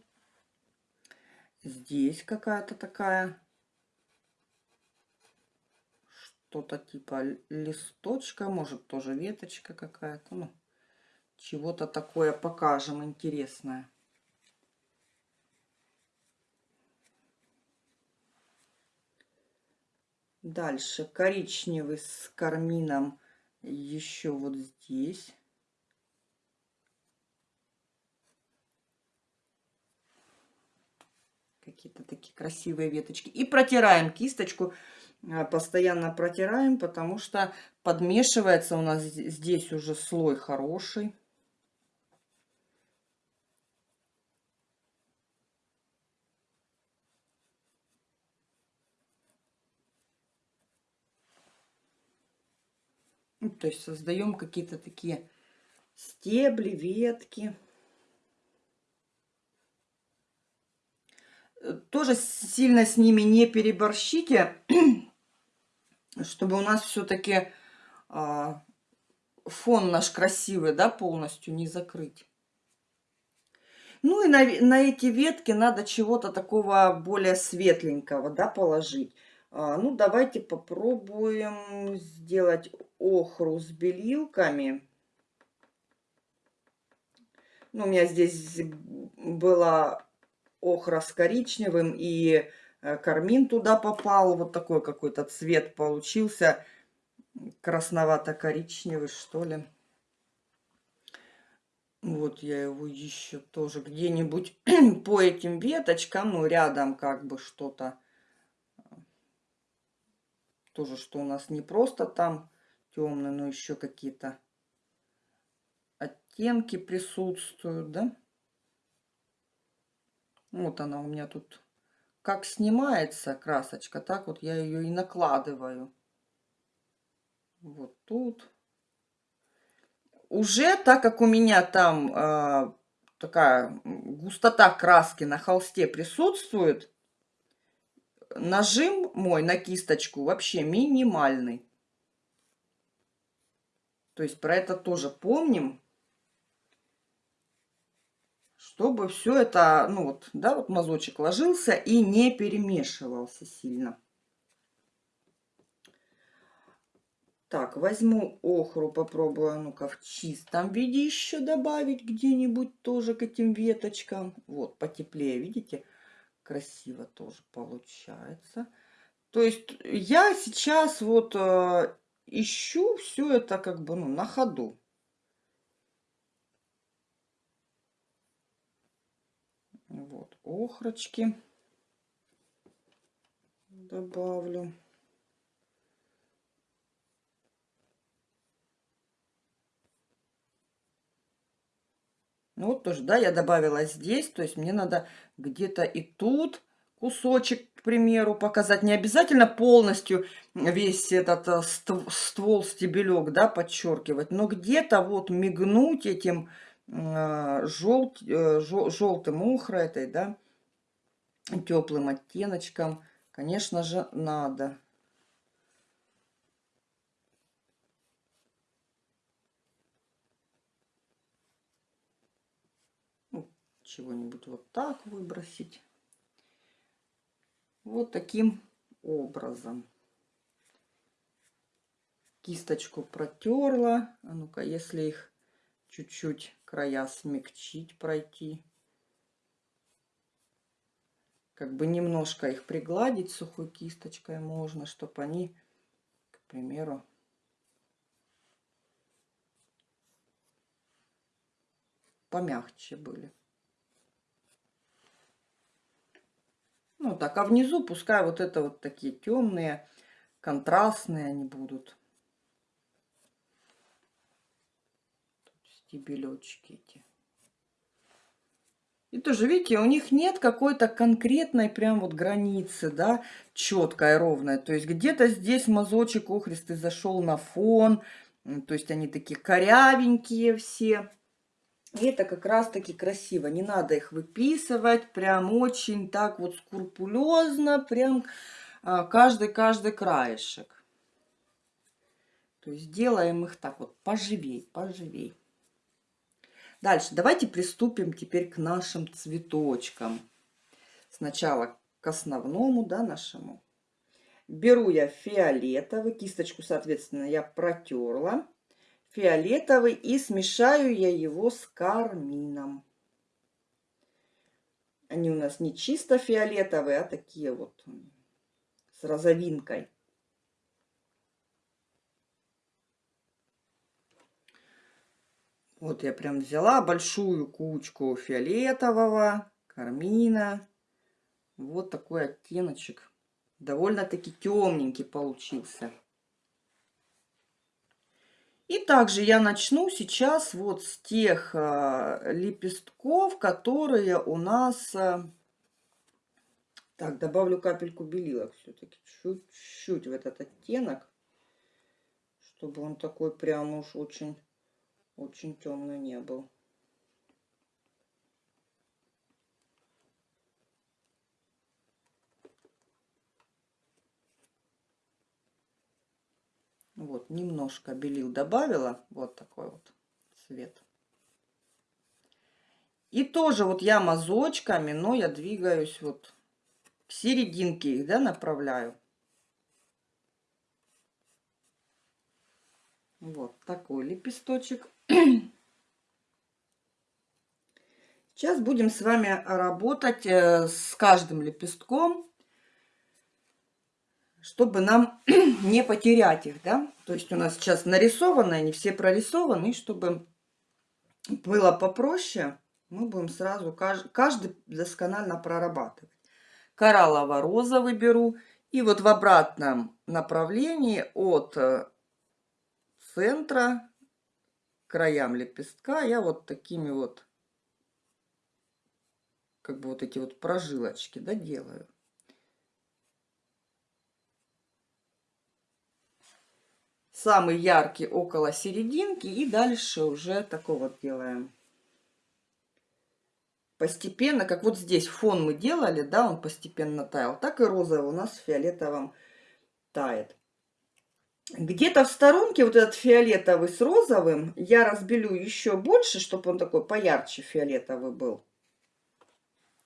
Здесь какая-то такая что-то типа листочка, может тоже веточка какая-то. Ну, чего-то такое покажем интересное. Дальше коричневый с кармином еще вот здесь. Какие-то такие красивые веточки. И протираем кисточку. А, постоянно протираем, потому что подмешивается у нас здесь уже слой хороший. То есть создаем какие-то такие стебли, ветки. Э, тоже сильно с ними не переборщите, чтобы у нас все-таки а, фон наш красивый, да, полностью не закрыть. Ну и на, на эти ветки надо чего-то такого более светленького, да, положить. А, ну, давайте попробуем сделать охру с белилками. Ну, у меня здесь была охра с коричневым, и э, кармин туда попал. Вот такой какой-то цвет получился. Красновато-коричневый, что ли. Вот я его еще тоже где-нибудь по этим веточкам, ну, рядом как бы что-то тоже, что у нас не просто там темный, но еще какие-то оттенки присутствуют, да. Вот она у меня тут как снимается красочка, так вот я ее и накладываю. Вот тут. Уже, так как у меня там э, такая густота краски на холсте присутствует, нажим мой на кисточку вообще минимальный. То есть про это тоже помним. Чтобы все это, ну вот, да, вот мазочек ложился и не перемешивался сильно. Так, возьму охру, попробую, а ну-ка, в чистом виде еще добавить где-нибудь тоже к этим веточкам. Вот, потеплее, видите? Красиво тоже получается. То есть я сейчас вот э, ищу все это как бы ну, на ходу. Вот, охрочки добавлю. Ну вот тоже, да, я добавила здесь, то есть мне надо где-то и тут кусочек, к примеру, показать. Не обязательно полностью весь этот э, ствол, стебелек, да, подчеркивать, но где-то вот мигнуть этим э, желт, э, желтым охра этой, да, теплым оттеночком, конечно же, надо. чего-нибудь вот так выбросить. Вот таким образом. Кисточку протерла. А ну-ка, если их чуть-чуть края смягчить, пройти. Как бы немножко их пригладить сухой кисточкой можно, чтобы они, к примеру, помягче были. Ну так, а внизу пускай вот это вот такие темные, контрастные они будут. Стебелечки эти. И тоже, видите, у них нет какой-то конкретной прям вот границы, да, четкой, ровной. То есть где-то здесь мазочек охристый зашел на фон. То есть они такие корявенькие все. Это как раз-таки красиво. Не надо их выписывать прям очень так вот скрупулезно, прям каждый-каждый краешек. То есть делаем их так вот поживей, поживей. Дальше давайте приступим теперь к нашим цветочкам. Сначала к основному, да, нашему. Беру я фиолетовый, кисточку, соответственно, я протерла. Фиолетовый и смешаю я его с кармином. Они у нас не чисто фиолетовые, а такие вот с розовинкой. Вот я прям взяла большую кучку фиолетового, кармина. Вот такой оттеночек. Довольно-таки темненький получился. И также я начну сейчас вот с тех а, лепестков, которые у нас... А, так, добавлю капельку белила все-таки, чуть-чуть в этот оттенок, чтобы он такой прям уж очень, очень темный не был. Вот, немножко белил добавила. Вот такой вот цвет. И тоже вот я мазочками, но я двигаюсь вот к серединке их, да, направляю. Вот такой лепесточек. Сейчас будем с вами работать э, с каждым лепестком чтобы нам не потерять их, да. То есть у нас сейчас нарисованы, они все прорисованы, и чтобы было попроще, мы будем сразу каждый, каждый досконально прорабатывать. Кораллово-розовый беру. И вот в обратном направлении от э, центра к краям лепестка я вот такими вот, как бы вот эти вот прожилочки, да, делаю. Самый яркий около серединки и дальше уже такого вот делаем. Постепенно, как вот здесь фон мы делали, да, он постепенно таял, так и розовый у нас фиолетовым тает. Где-то в сторонке вот этот фиолетовый с розовым я разбелю еще больше, чтобы он такой поярче фиолетовый был.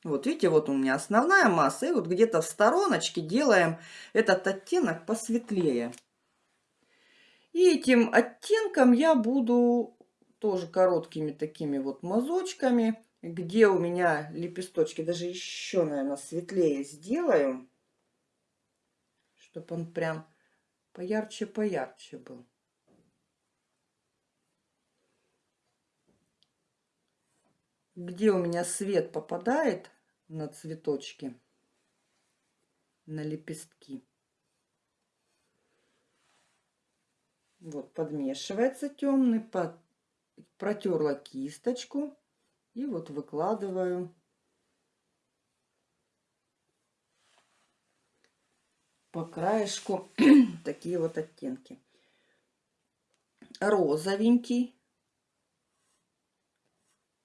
Вот видите, вот у меня основная масса, и вот где-то в стороночке делаем этот оттенок посветлее. И этим оттенком я буду тоже короткими такими вот мазочками, где у меня лепесточки, даже еще, наверное, светлее сделаю, чтобы он прям поярче-поярче был. Где у меня свет попадает на цветочки, на лепестки. Вот, подмешивается темный, под... протерла кисточку и вот выкладываю по краешку такие вот оттенки. Розовенький.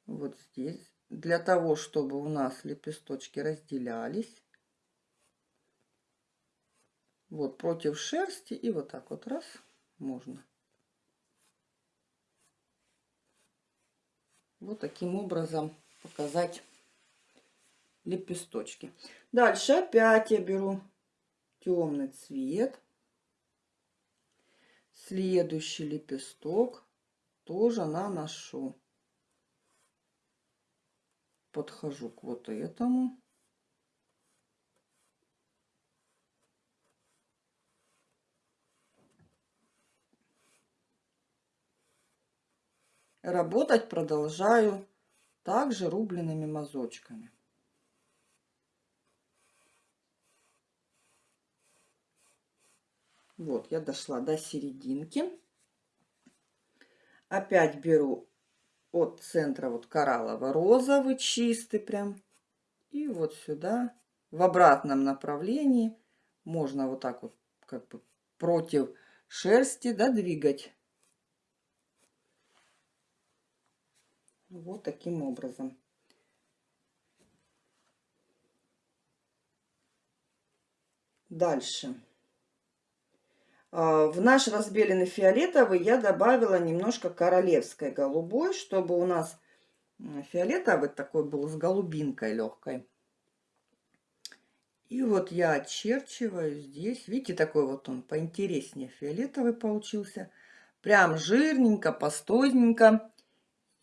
Вот здесь. Для того, чтобы у нас лепесточки разделялись. Вот против шерсти и вот так вот раз можно. Вот таким образом показать лепесточки. Дальше опять я беру темный цвет. Следующий лепесток тоже наношу. Подхожу к вот этому. Работать продолжаю также рубленными мазочками. Вот, я дошла до серединки. Опять беру от центра вот кораллово-розовый, чистый прям. И вот сюда, в обратном направлении, можно вот так вот, как бы против шерсти, да, двигать Вот таким образом. Дальше. А, в наш разбеленный фиолетовый я добавила немножко королевской голубой, чтобы у нас фиолетовый такой был с голубинкой легкой. И вот я очерчиваю здесь. Видите, такой вот он поинтереснее фиолетовый получился. Прям жирненько, пастойненько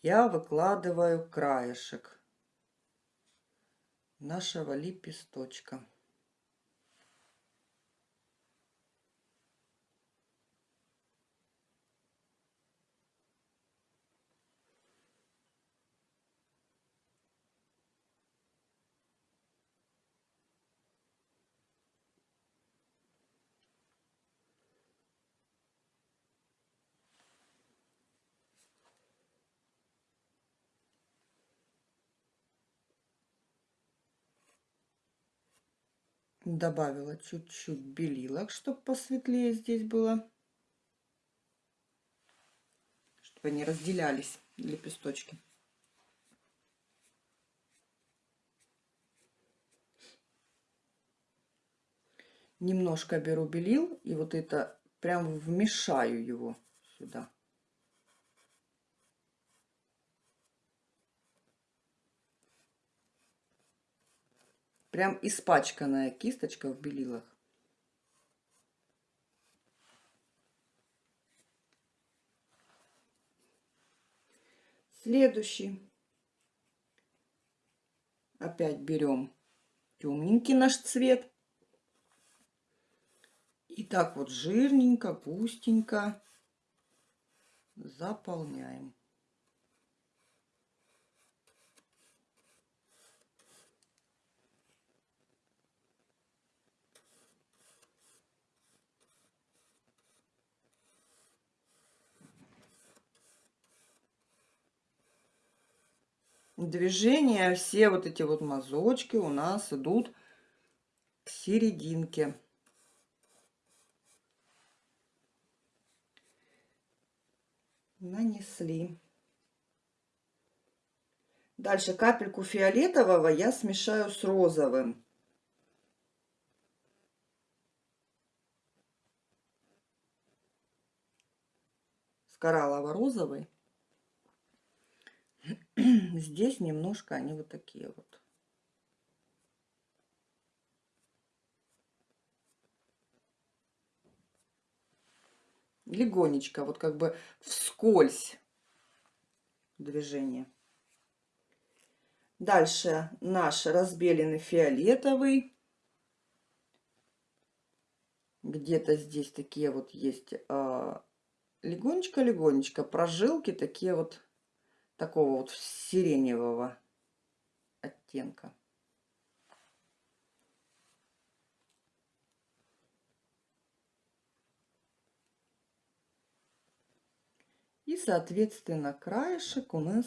я выкладываю краешек нашего лепесточка. Добавила чуть-чуть белилок, чтобы посветлее здесь было. Чтобы они разделялись, лепесточки. Немножко беру белил и вот это прям вмешаю его сюда. Прям испачканная кисточка в белилах. Следующий. Опять берем темненький наш цвет. И так вот жирненько, густенько заполняем. Движения, все вот эти вот мазочки у нас идут к серединке. Нанесли. Дальше капельку фиолетового я смешаю с розовым. С кораллово-розовый. Здесь немножко они вот такие вот. Легонечко, вот как бы вскользь движение. Дальше наш разбеленный фиолетовый. Где-то здесь такие вот есть а, легонечко-легонечко прожилки, такие вот такого вот сиреневого оттенка. И, соответственно, краешек у нас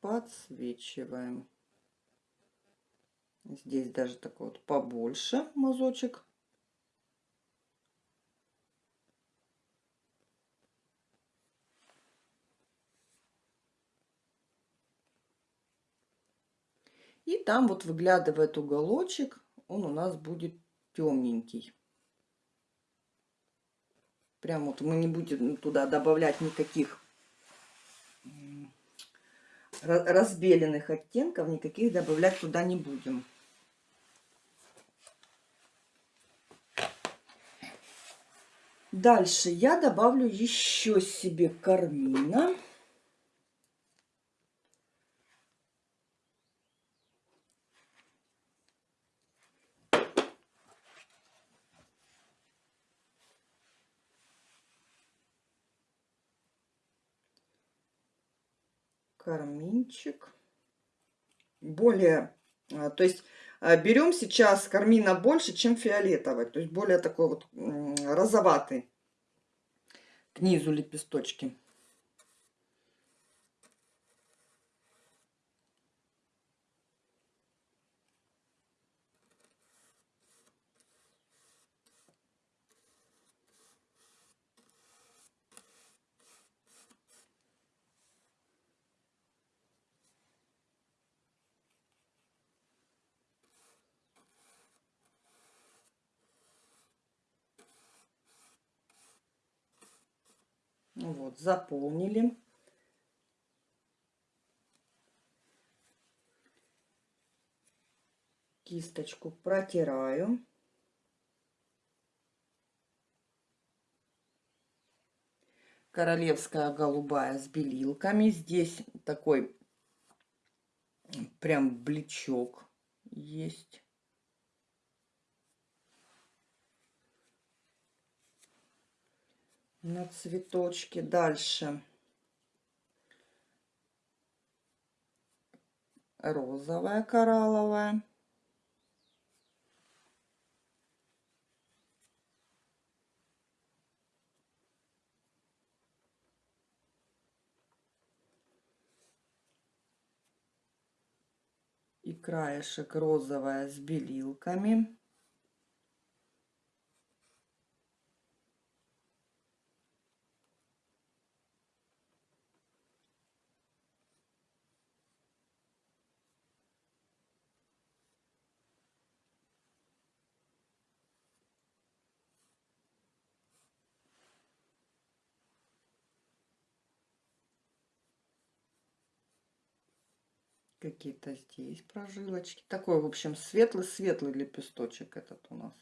подсвечиваем. Здесь даже такой вот побольше мазочек. И там вот выглядывает уголочек, он у нас будет темненький. Прям вот мы не будем туда добавлять никаких разбеленных оттенков, никаких добавлять туда не будем. Дальше я добавлю еще себе кармина. Карминчик. Более, а, то есть а, берем сейчас кармина больше, чем фиолетовый. То есть более такой вот розоватый к низу лепесточки. Вот, заполнили. Кисточку протираю. королевская голубая с белилками. Здесь такой прям бличок есть. На цветочке. Дальше. Розовая коралловая. и краешек розовая с белилками. Какие-то здесь прожилочки. Такой, в общем, светлый-светлый лепесточек этот у нас.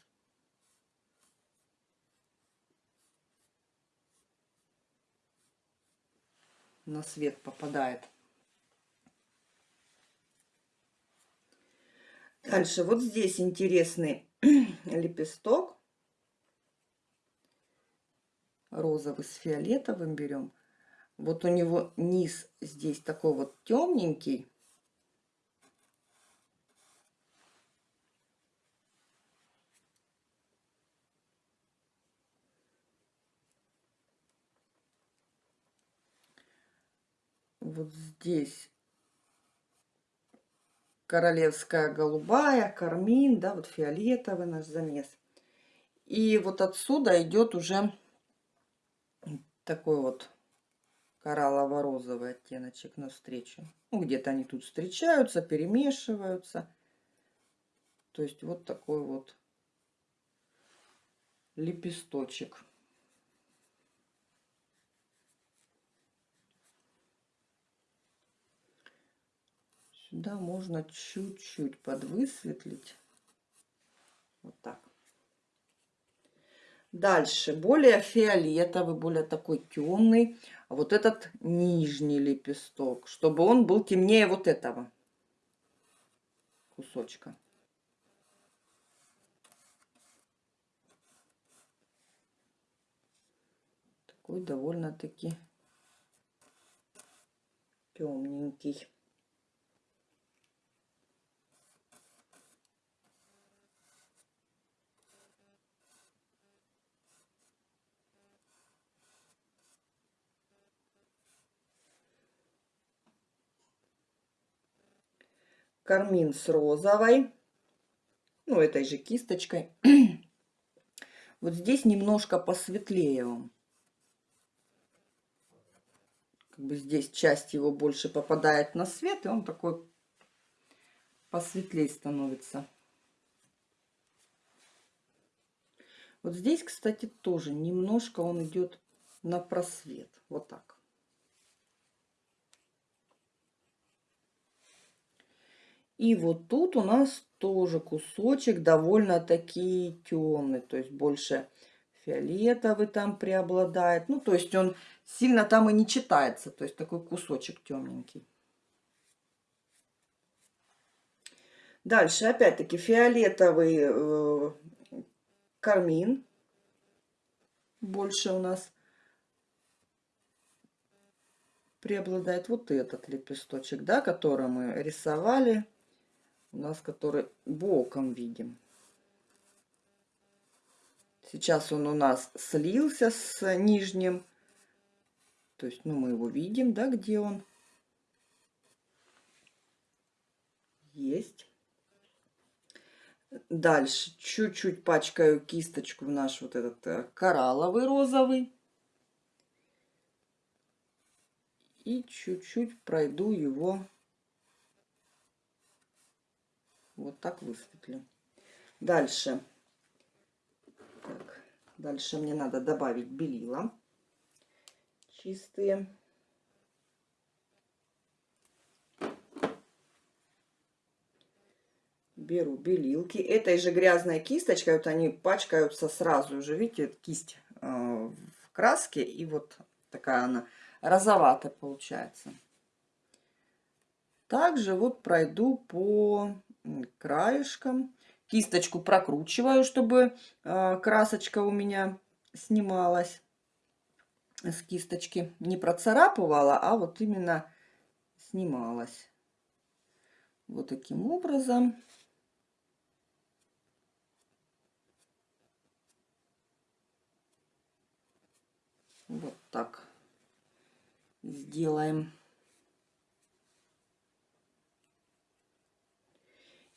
На свет попадает. Дальше вот здесь интересный лепесток. Розовый с фиолетовым берем. Вот у него низ здесь такой вот темненький. Вот здесь королевская голубая, кармин, да, вот фиолетовый наш замес. И вот отсюда идет уже такой вот кораллово-розовый оттеночек навстречу. Ну, где-то они тут встречаются, перемешиваются. То есть вот такой вот лепесточек. Сюда можно чуть-чуть подвысветлить. Вот так. Дальше, более фиолетовый, более такой темный. Вот этот нижний лепесток, чтобы он был темнее вот этого кусочка. Такой довольно-таки темненький. Кармин с розовой, ну, этой же кисточкой. вот здесь немножко посветлее он. Как бы здесь часть его больше попадает на свет, и он такой посветлее становится. Вот здесь, кстати, тоже немножко он идет на просвет. Вот так. И вот тут у нас тоже кусочек довольно-таки темный, то есть больше фиолетовый там преобладает. Ну, то есть он сильно там и не читается, то есть такой кусочек темненький. Дальше опять-таки фиолетовый э, кармин. Больше у нас преобладает вот этот лепесточек, да, который мы рисовали у нас, который боком видим. Сейчас он у нас слился с нижним. То есть, ну, мы его видим, да, где он. Есть. Дальше чуть-чуть пачкаю кисточку в наш вот этот э, коралловый розовый. И чуть-чуть пройду его Вот так высветлю. Дальше. Так, дальше мне надо добавить белила чистые. Беру белилки. Этой же грязной кисточкой, вот они пачкаются сразу же. Видите, кисть э, в краске. И вот Такая она розоватая получается. Также вот пройду по краешкам. Кисточку прокручиваю, чтобы э, красочка у меня снималась с кисточки. Не процарапывала, а вот именно снималась. Вот таким образом. Вот так сделаем.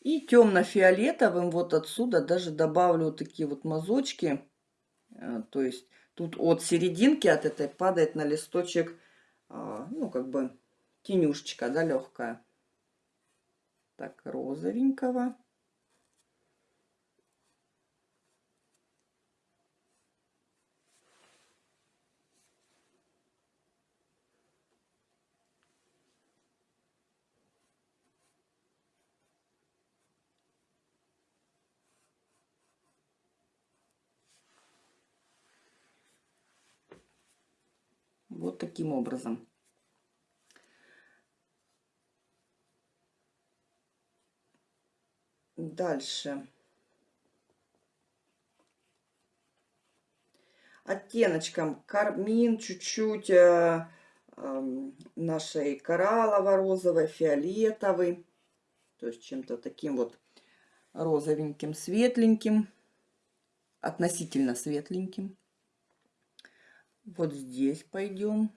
И темно-фиолетовым вот отсюда даже добавлю такие вот мазочки. Э, то есть тут от серединки, от этой падает на листочек, а, ну как бы тенюшечка, да, легкая. Так, розовенького. Вот таким образом. Дальше. Оттеночком кармин, чуть-чуть э, э, нашей кораллово-розовой, фиолетовый. То есть чем-то таким вот розовеньким, светленьким. Относительно светленьким. Вот здесь пойдем.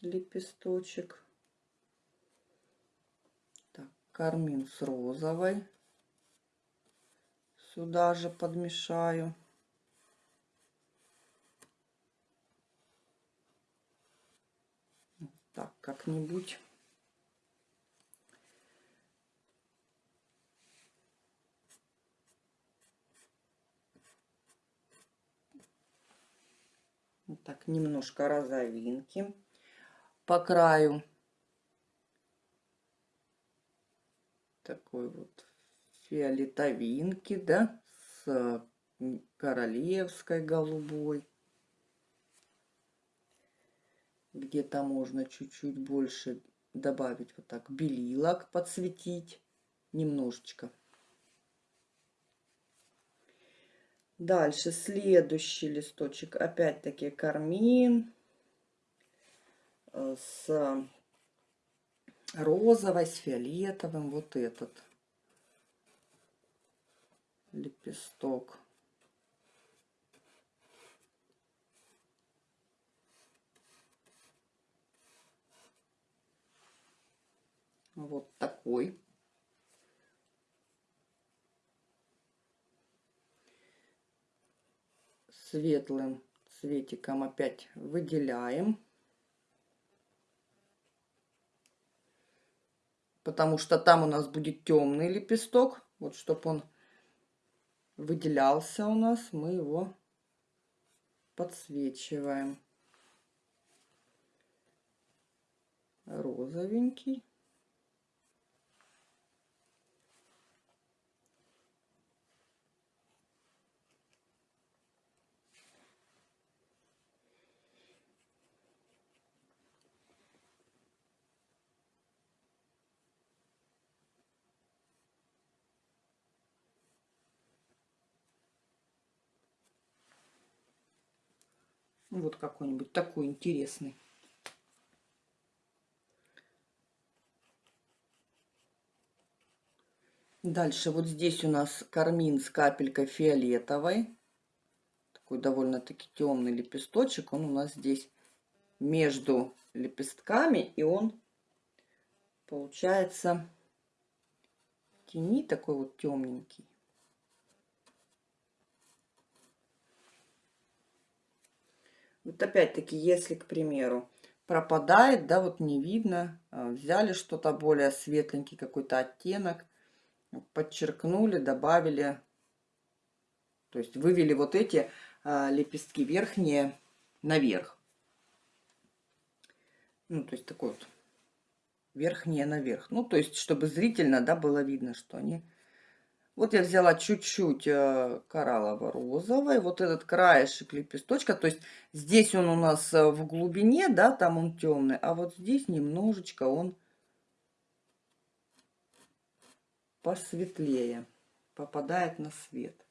Лепесточек. Так, кармин с розовой. Сюда же подмешаю. Так, как-нибудь. Так, немножко розовинки по краю. Такой вот фиолетовинки, да, с королевской голубой. Где-то можно чуть-чуть больше добавить вот так белилок, подсветить немножечко. Дальше следующий листочек, опять-таки кармин э, с розовой, с фиолетовым, вот этот лепесток. Вот такой. Светлым цветиком опять выделяем. Потому что там у нас будет темный лепесток. Вот чтобы он выделялся у нас, мы его подсвечиваем. Розовенький. Вот какой-нибудь такой интересный. Дальше вот здесь у нас кармин с капелькой фиолетовой. Такой довольно-таки темный лепесточек. Он у нас здесь между лепестками. И он получается тени такой вот темненький. Вот опять-таки, если, к примеру, пропадает, да, вот не видно, а, взяли что-то более светленький какой-то оттенок, подчеркнули, добавили, то есть вывели вот эти а, лепестки верхние наверх. Ну, то есть такой вот верхние наверх. Ну, то есть, чтобы зрительно, да, было видно, что они Вот я взяла чуть-чуть э, кораллово-розовой. Вот этот краешек лепесточка. То есть здесь он у нас э, в глубине, да, там он темный. А вот здесь немножечко он посветлее. Попадает на свет.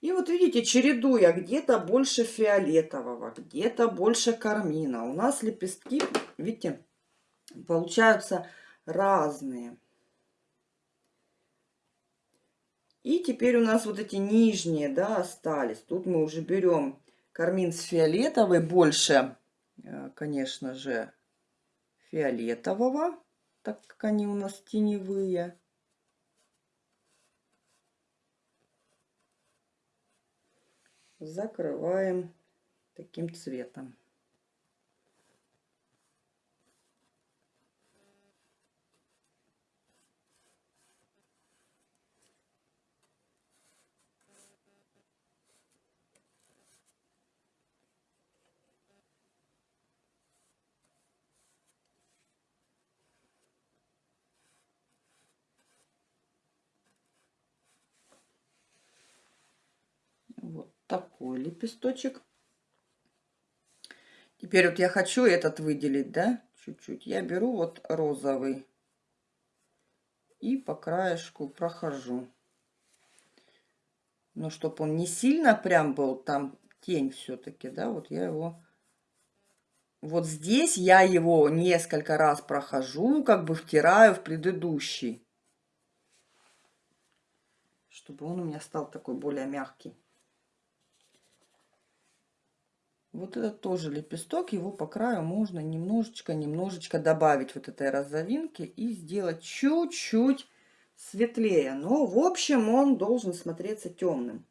И вот видите, чередуя, где-то больше фиолетового, где-то больше кармина. У нас лепестки, видите, получаются разные. И теперь у нас вот эти нижние, да, остались. Тут мы уже берем кармин с фиолетовой, больше, э, конечно же, фиолетового, так как они у нас теневые. Закрываем таким цветом. Такой лепесточек. Теперь вот я хочу этот выделить, да, чуть-чуть. Я беру вот розовый и по краешку прохожу. Но чтобы он не сильно прям был, там тень все-таки, да, вот я его... Вот здесь я его несколько раз прохожу, как бы втираю в предыдущий. Чтобы он у меня стал такой более мягкий. Вот это тоже лепесток, его по краю можно немножечко, немножечко добавить вот этой розовинки и сделать чуть-чуть светлее. Но в общем он должен смотреться темным.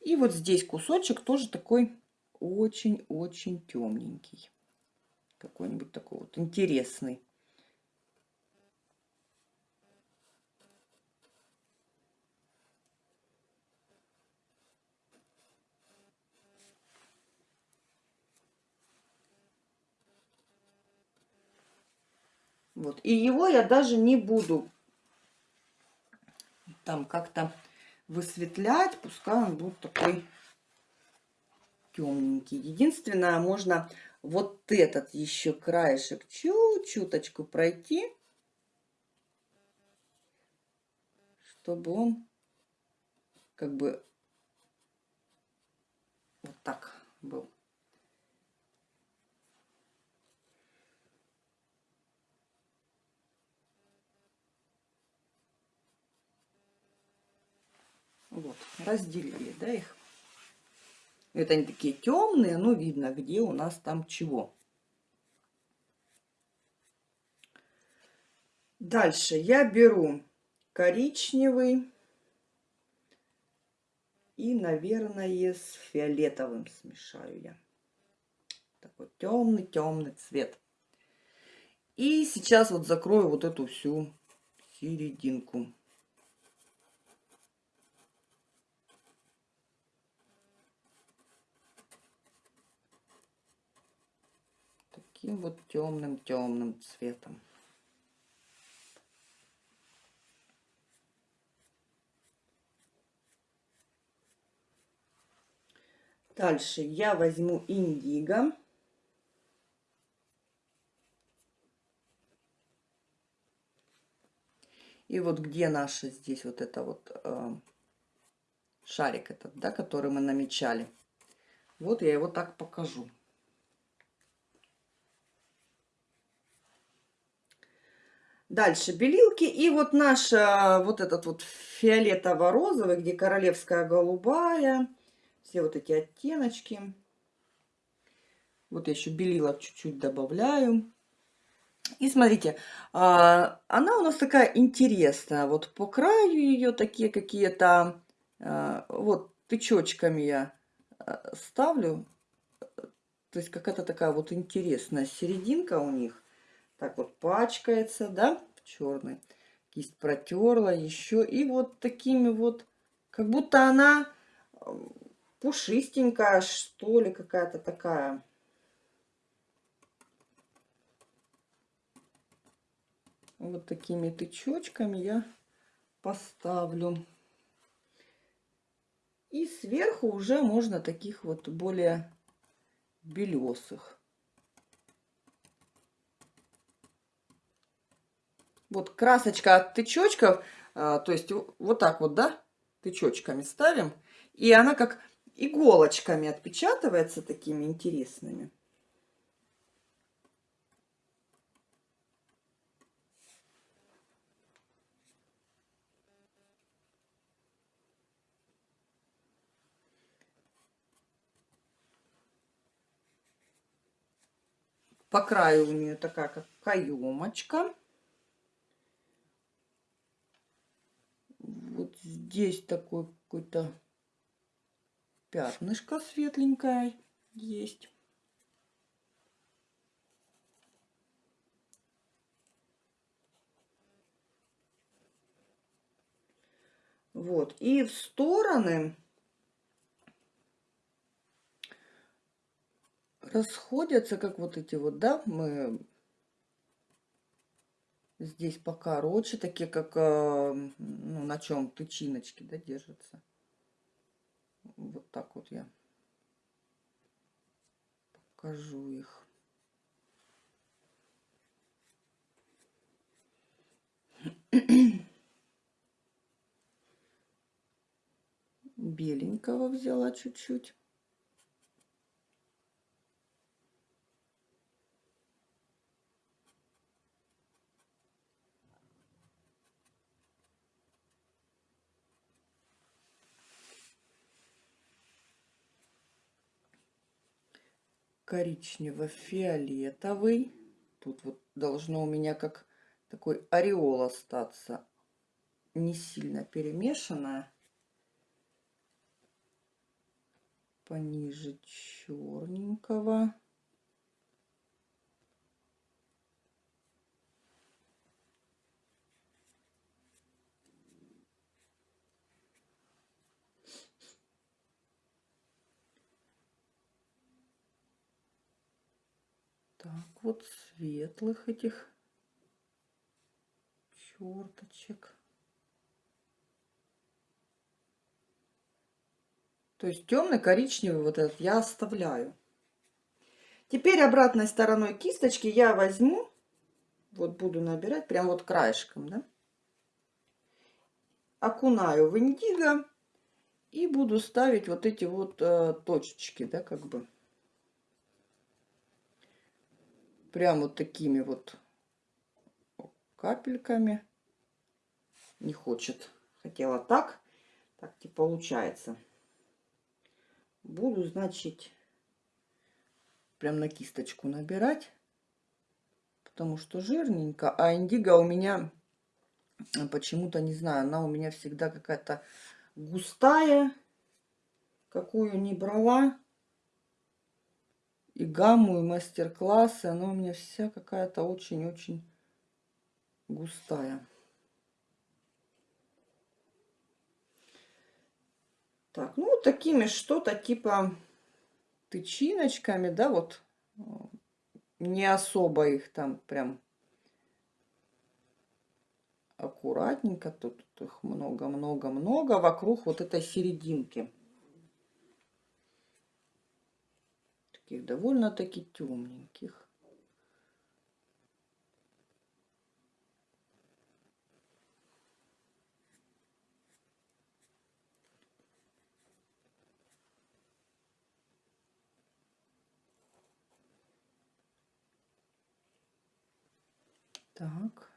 И вот здесь кусочек тоже такой очень-очень темненький. Какой-нибудь такой вот интересный. Вот. И его я даже не буду там как-то высветлять. Пускай он будет такой темненький. Единственное, можно вот этот еще краешек чуть-чуточку пройти, чтобы он как бы вот так был. Вот, разделили, да, их. Это они такие темные, но видно, где у нас там чего. Дальше я беру коричневый и, наверное, с фиолетовым смешаю я. Такой темный-темный цвет. И сейчас вот закрою вот эту всю серединку. Таким вот темным-темным цветом. Дальше я возьму индиго. И вот где наша здесь вот это вот э, шарик этот, да, который мы намечали. Вот я его так покажу. Дальше белилки. И вот наша, вот этот вот фиолетово-розовый, где королевская голубая. Все вот эти оттеночки. Вот я еще белила чуть-чуть добавляю. И смотрите, а, она у нас такая интересная. Вот по краю ее такие какие-то, а, вот тычочками я а, ставлю. То есть какая-то такая вот интересная серединка у них так вот пачкается, да, черный. Кисть протерла еще. И вот такими вот, как будто она пушистенькая, что ли, какая-то такая. вот такими тычочками я поставлю. И сверху уже можно таких вот более белесых. Вот красочка от тычочков, а, то есть вот так вот, да, тычочками ставим. И она как иголочками отпечатывается такими интересными. По краю у нее такая как каемочка. Вот здесь такой какой-то пятнышко светленькое есть. Вот. И в стороны расходятся, как вот эти вот, да, мы здесь покороче, такие как, э, ну, на чем тычиночки, да, держатся. Вот так вот я покажу их. Беленького взяла чуть-чуть. Коричнево-фиолетовый. Тут вот должно у меня как такой ореол остаться. Не сильно перемешанная. Пониже черненького. Так, вот светлых этих черточек. То есть темный коричневый вот этот я оставляю. Теперь обратной стороной кисточки я возьму, вот буду набирать прям вот краешком, да, окунаю в индиго и буду ставить вот эти вот э, точечки, да, как бы. Прям вот такими вот капельками. Не хочет. Хотела так. Так не получается. Буду, значит, прям на кисточку набирать. Потому что жирненько. А индиго у меня почему-то, не знаю, она у меня всегда какая-то густая. Какую не брала и гамму, и мастер-классы. Она у меня вся какая-то очень-очень густая. Так, ну такими что-то типа тычиночками, да, вот не особо их там прям аккуратненько. Тут, тут их много-много-много вокруг вот этой серединки. Таких довольно-таки темненьких. Так.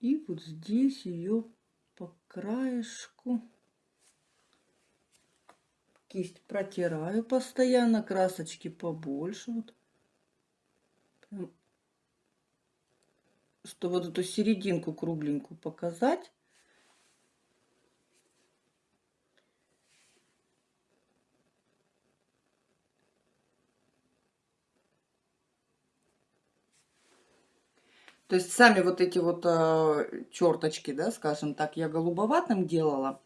И вот здесь ее по краешку кисть протираю постоянно, красочки побольше. Вот. Прям, что вот эту серединку кругленькую показать. То есть сами вот эти вот э, черточки, да, скажем так, я голубоватым делала,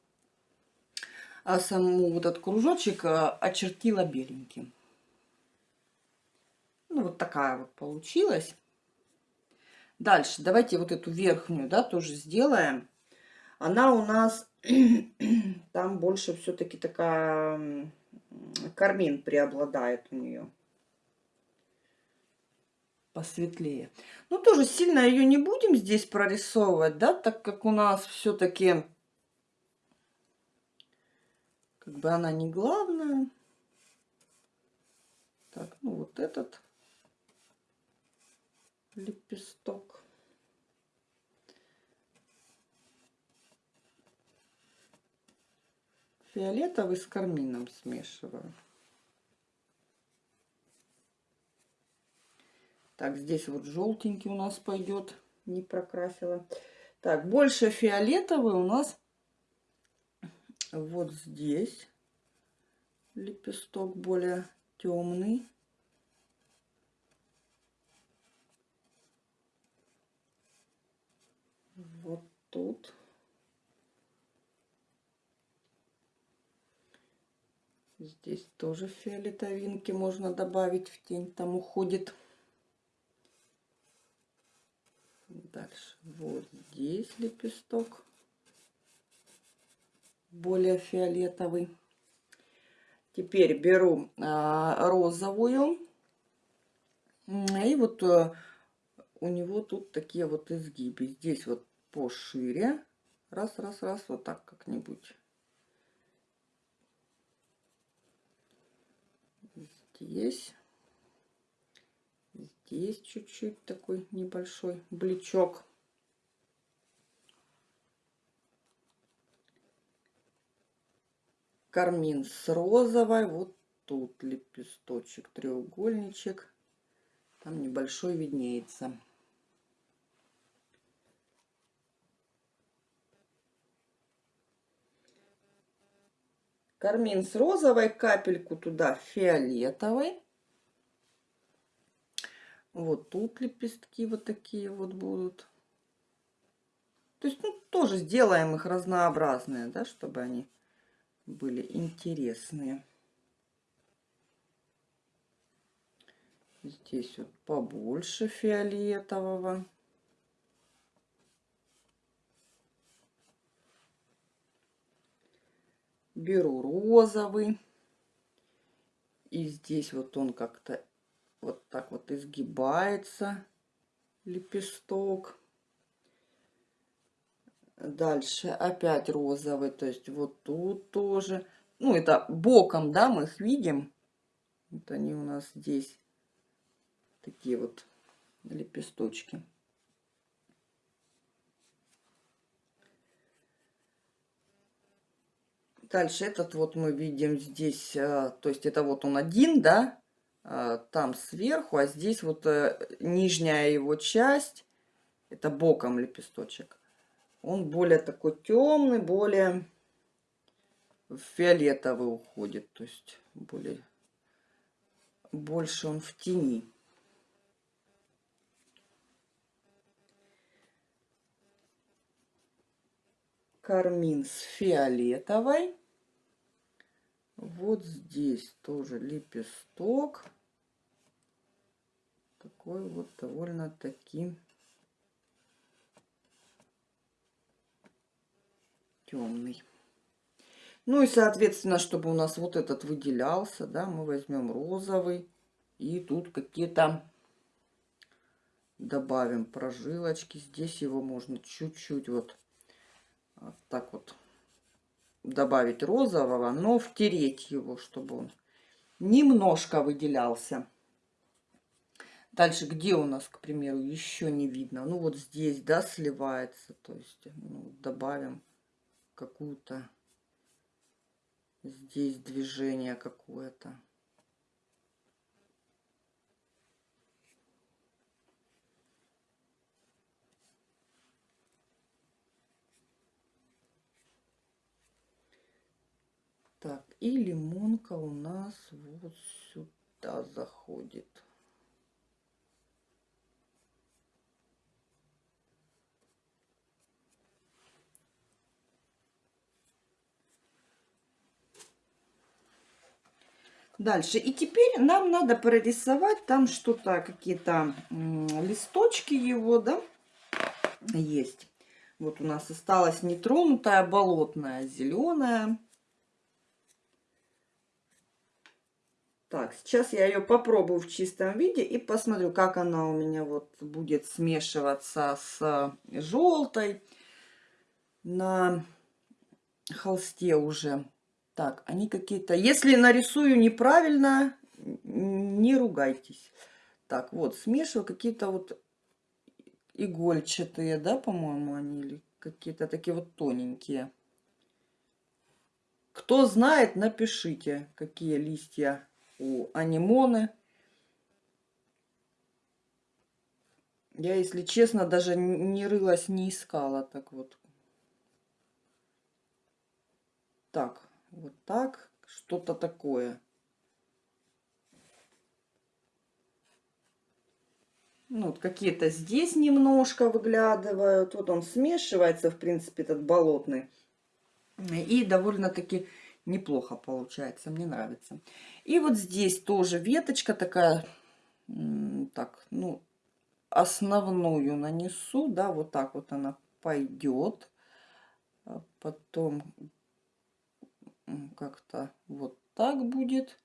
а саму вот этот кружочек э, очертила беленьким. Ну, вот такая вот получилась. Дальше давайте вот эту верхнюю, да, тоже сделаем. Она у нас там больше все-таки такая кармин преобладает у нее посветлее. Ну, тоже сильно ее не будем здесь прорисовывать, да, так как у нас все-таки как бы она не главная. Так, ну вот этот лепесток. Фиолетовый с кармином смешиваю. Так, здесь вот желтенький у нас пойдет, не прокрасила. Так, больше фиолетовый у нас вот здесь. Лепесток более темный. Вот тут. Здесь тоже фиолетовинки можно добавить в тень, там уходит. Дальше вот здесь лепесток более фиолетовый. Теперь беру а, розовую. И вот а, у него тут такие вот изгибы. Здесь вот пошире. Раз, раз, раз, вот так как-нибудь. Здесь Здесь чуть-чуть такой небольшой бличок. Кармин с розовой. Вот тут лепесточек, треугольничек. Там небольшой виднеется. Кармин с розовой, капельку туда фиолетовой. Вот тут лепестки вот такие вот будут. То есть, ну, тоже сделаем их разнообразные, да, чтобы они были интересные. Здесь вот побольше фиолетового. Беру розовый. И здесь вот он как-то вот так вот изгибается лепесток. Дальше опять розовый, то есть вот тут тоже. Ну, это боком, да, мы их видим. Вот они у нас здесь такие вот лепесточки. Дальше этот вот мы видим здесь, а, то есть это вот он один, да, там сверху, а здесь вот э, нижняя его часть, это боком лепесточек, он более такой темный, более фиолетовый уходит, то есть более больше он в тени. Кармин с фиолетовой. Вот здесь тоже лепесток такой вот довольно-таки темный. Ну и, соответственно, чтобы у нас вот этот выделялся, да, мы возьмем розовый. И тут какие-то добавим прожилочки. Здесь его можно чуть-чуть вот, вот так вот добавить розового, но втереть его, чтобы он немножко выделялся. Дальше, где у нас, к примеру, еще не видно? Ну, вот здесь, да, сливается. То есть, ну, добавим какую-то здесь движение какое-то. Так, и лимонка у нас вот сюда заходит. Дальше. И теперь нам надо прорисовать там что-то, какие-то листочки его, да, есть. Вот у нас осталась нетронутая болотная, зеленая. Так, сейчас я ее попробую в чистом виде и посмотрю, как она у меня вот будет смешиваться с желтой на холсте уже. Так, они какие-то... Если нарисую неправильно, не ругайтесь. Так, вот, смешиваю какие-то вот игольчатые, да, по-моему, они, или какие-то такие вот тоненькие. Кто знает, напишите, какие листья у анимоны. Я, если честно, даже не рылась, не искала. Так вот. Так, вот так. Что-то такое. Ну, вот какие-то здесь немножко выглядывают. Вот он смешивается, в принципе, этот болотный. И довольно-таки неплохо получается, мне нравится. И вот здесь тоже веточка такая, так, ну, основную нанесу, да, вот так вот она пойдет. А потом как-то вот так будет,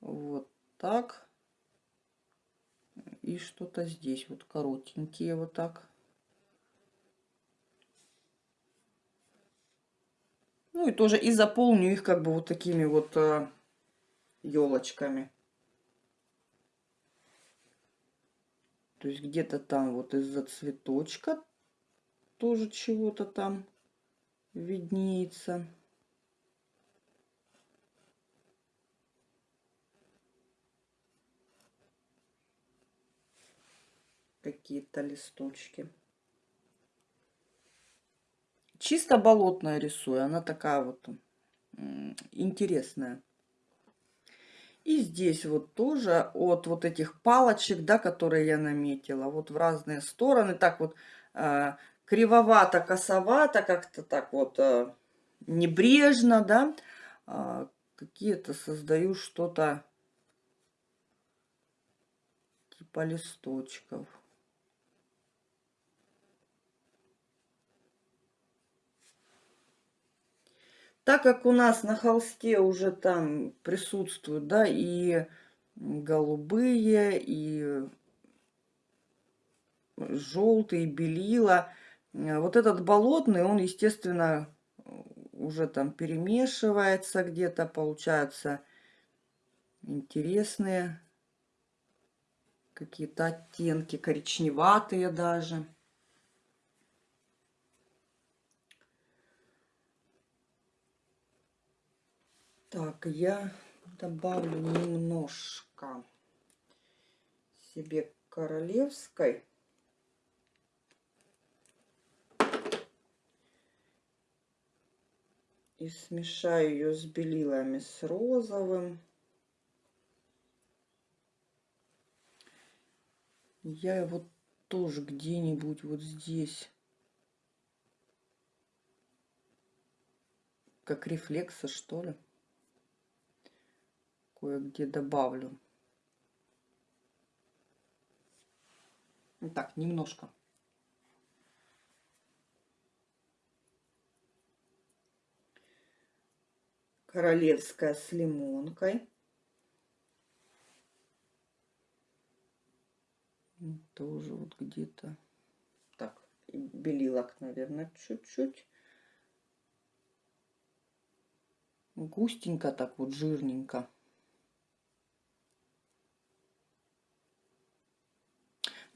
вот так. И что-то здесь вот коротенькие вот так. Ну и тоже и заполню их как бы вот такими вот елочками. Э, То есть где-то там вот из-за цветочка тоже чего-то там виднеется. Какие-то листочки. Чисто болотная рисую. Она такая вот интересная. И здесь вот тоже от вот этих палочек, да, которые я наметила, вот в разные стороны, так вот э, кривовато, косовато, как-то так вот э, небрежно, да, э, какие-то создаю что-то типа листочков. Так как у нас на холсте уже там присутствуют, да, и голубые, и желтые, белила, вот этот болотный, он, естественно, уже там перемешивается где-то, получаются интересные какие-то оттенки, коричневатые даже. Так, я добавлю немножко себе королевской. И смешаю ее с белилами, с розовым. Я вот тоже где-нибудь вот здесь как рефлексы, что ли кое-где добавлю. Так, немножко. Королевская с лимонкой. Тоже вот где-то. Так, белилок, наверное, чуть-чуть. Густенько так вот, жирненько.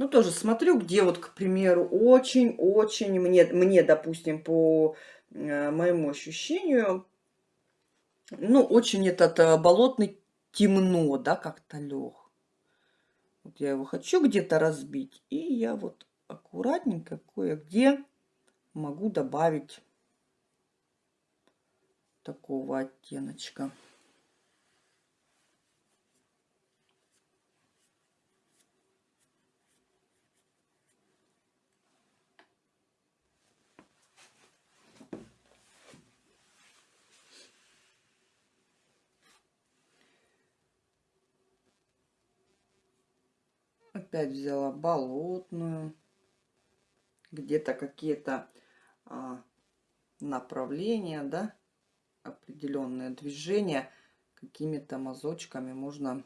Ну, тоже смотрю, где вот, к примеру, очень-очень мне, мне, допустим, по э, моему ощущению, ну, очень этот э, болотный темно, да, как-то лег. Вот я его хочу где-то разбить, и я вот аккуратненько кое-где могу добавить такого оттеночка. Опять взяла болотную. Где-то какие-то а, направления, да, определенные движения какими-то мазочками можно,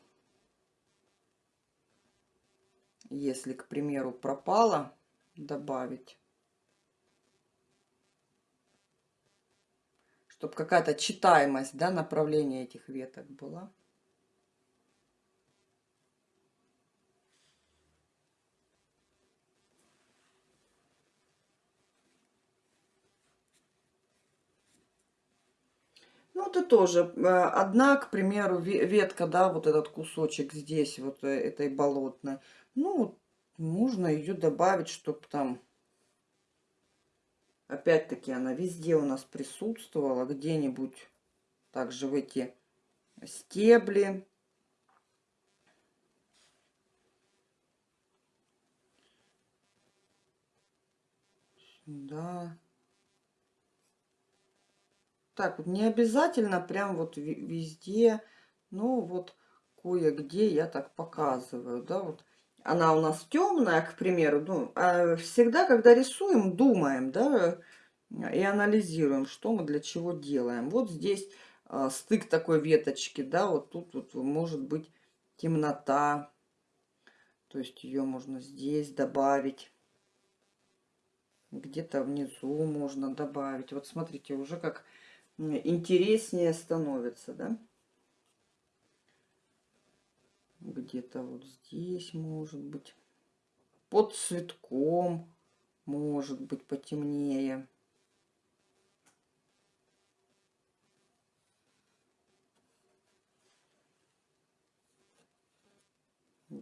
если, к примеру, пропала, добавить. Чтобы какая-то читаемость, да, направления этих веток была. Ну, это тоже э, одна, к примеру, ветка, да, вот этот кусочек здесь, вот э, этой болотной. Ну, можно ее добавить, чтобы там, опять-таки, она везде у нас присутствовала, где-нибудь также в эти стебли. Да. Так вот, не обязательно прям вот везде, но вот кое-где я так показываю, да, вот. Она у нас темная, к примеру, ну, а всегда, когда рисуем, думаем, да, и анализируем, что мы для чего делаем. Вот здесь а, стык такой веточки, да, вот тут вот может быть темнота, то есть ее можно здесь добавить. Где-то внизу можно добавить. Вот смотрите, уже как интереснее становится, да? Где-то вот здесь может быть. Под цветком может быть потемнее.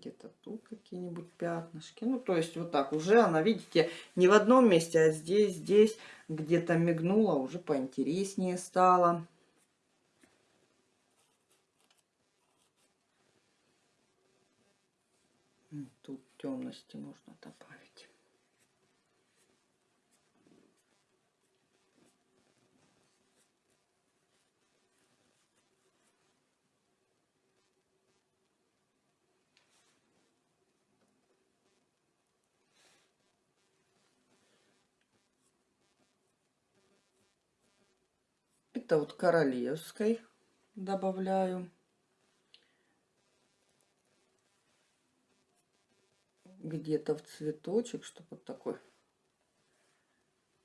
Где-то тут какие-нибудь пятнышки. Ну, то есть вот так уже она, видите, не в одном месте, а здесь, здесь где-то мигнула, уже поинтереснее стало. Тут темности нужно добавить. Это вот королевской добавляю. Где-то в цветочек, чтобы вот такой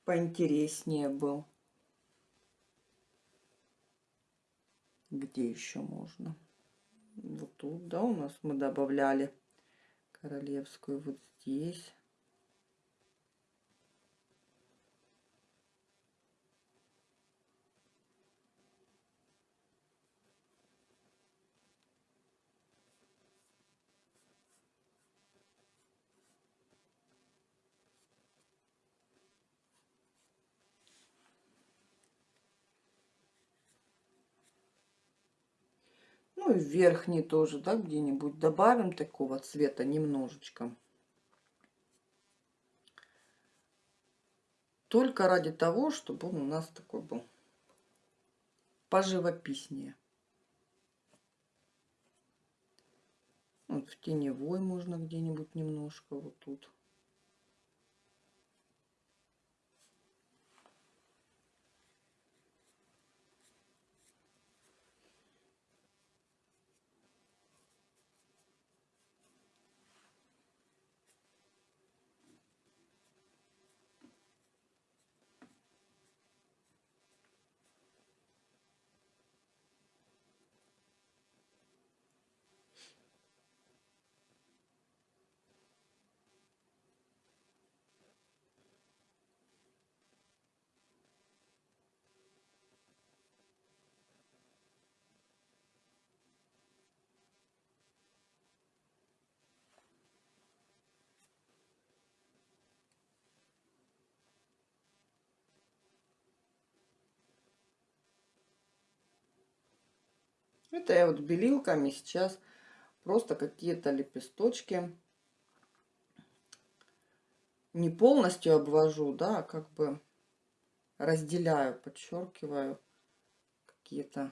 поинтереснее был. Где еще можно? Вот тут, да, у нас мы добавляли королевскую вот здесь. Ну и верхний тоже, да, где-нибудь добавим такого цвета немножечко. Только ради того, чтобы он у нас такой был поживописнее. Вот в теневой можно где-нибудь немножко вот тут. Это я вот белилками сейчас просто какие-то лепесточки не полностью обвожу, да, а как бы разделяю, подчеркиваю какие-то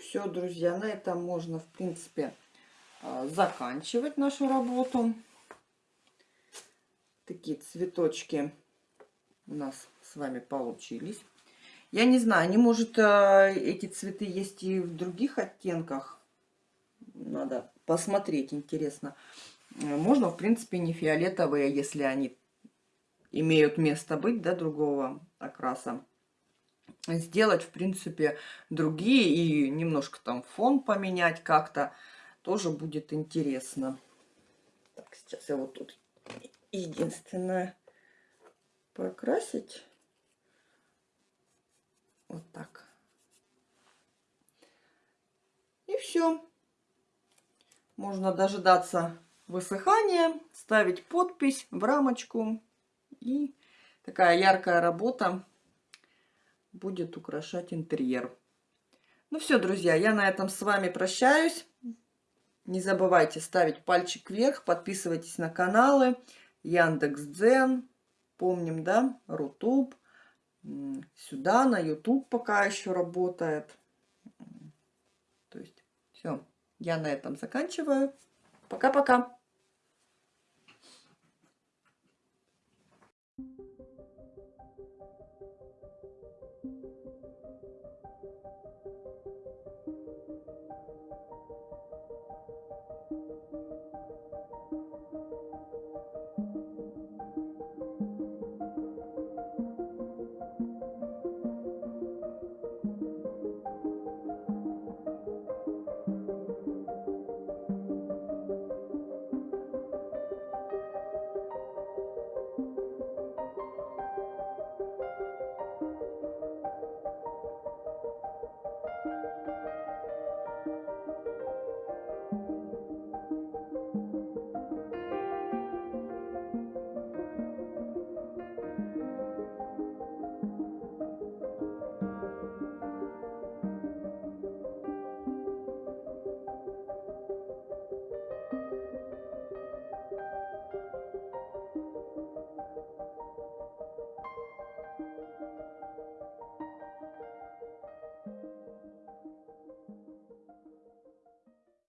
все, друзья, на этом можно, в принципе, а, заканчивать нашу работу. Такие цветочки у нас с вами получились. Я не знаю, не может а, эти цветы есть и в других оттенках. Надо посмотреть, интересно. Можно, в принципе, не фиолетовые, если они имеют место быть, да, другого окраса. Сделать, в принципе, другие и немножко там фон поменять как-то тоже будет интересно. Так, сейчас я вот тут единственное покрасить. Вот так. И все. Можно дожидаться высыхания, ставить подпись в рамочку. И такая яркая работа будет украшать интерьер. Ну все, друзья, я на этом с вами прощаюсь. Не забывайте ставить пальчик вверх, подписывайтесь на каналы Яндекс.Дзен, помним, да, Рутуб. Сюда, на YouTube пока еще работает. То есть, все, я на этом заканчиваю. Пока-пока.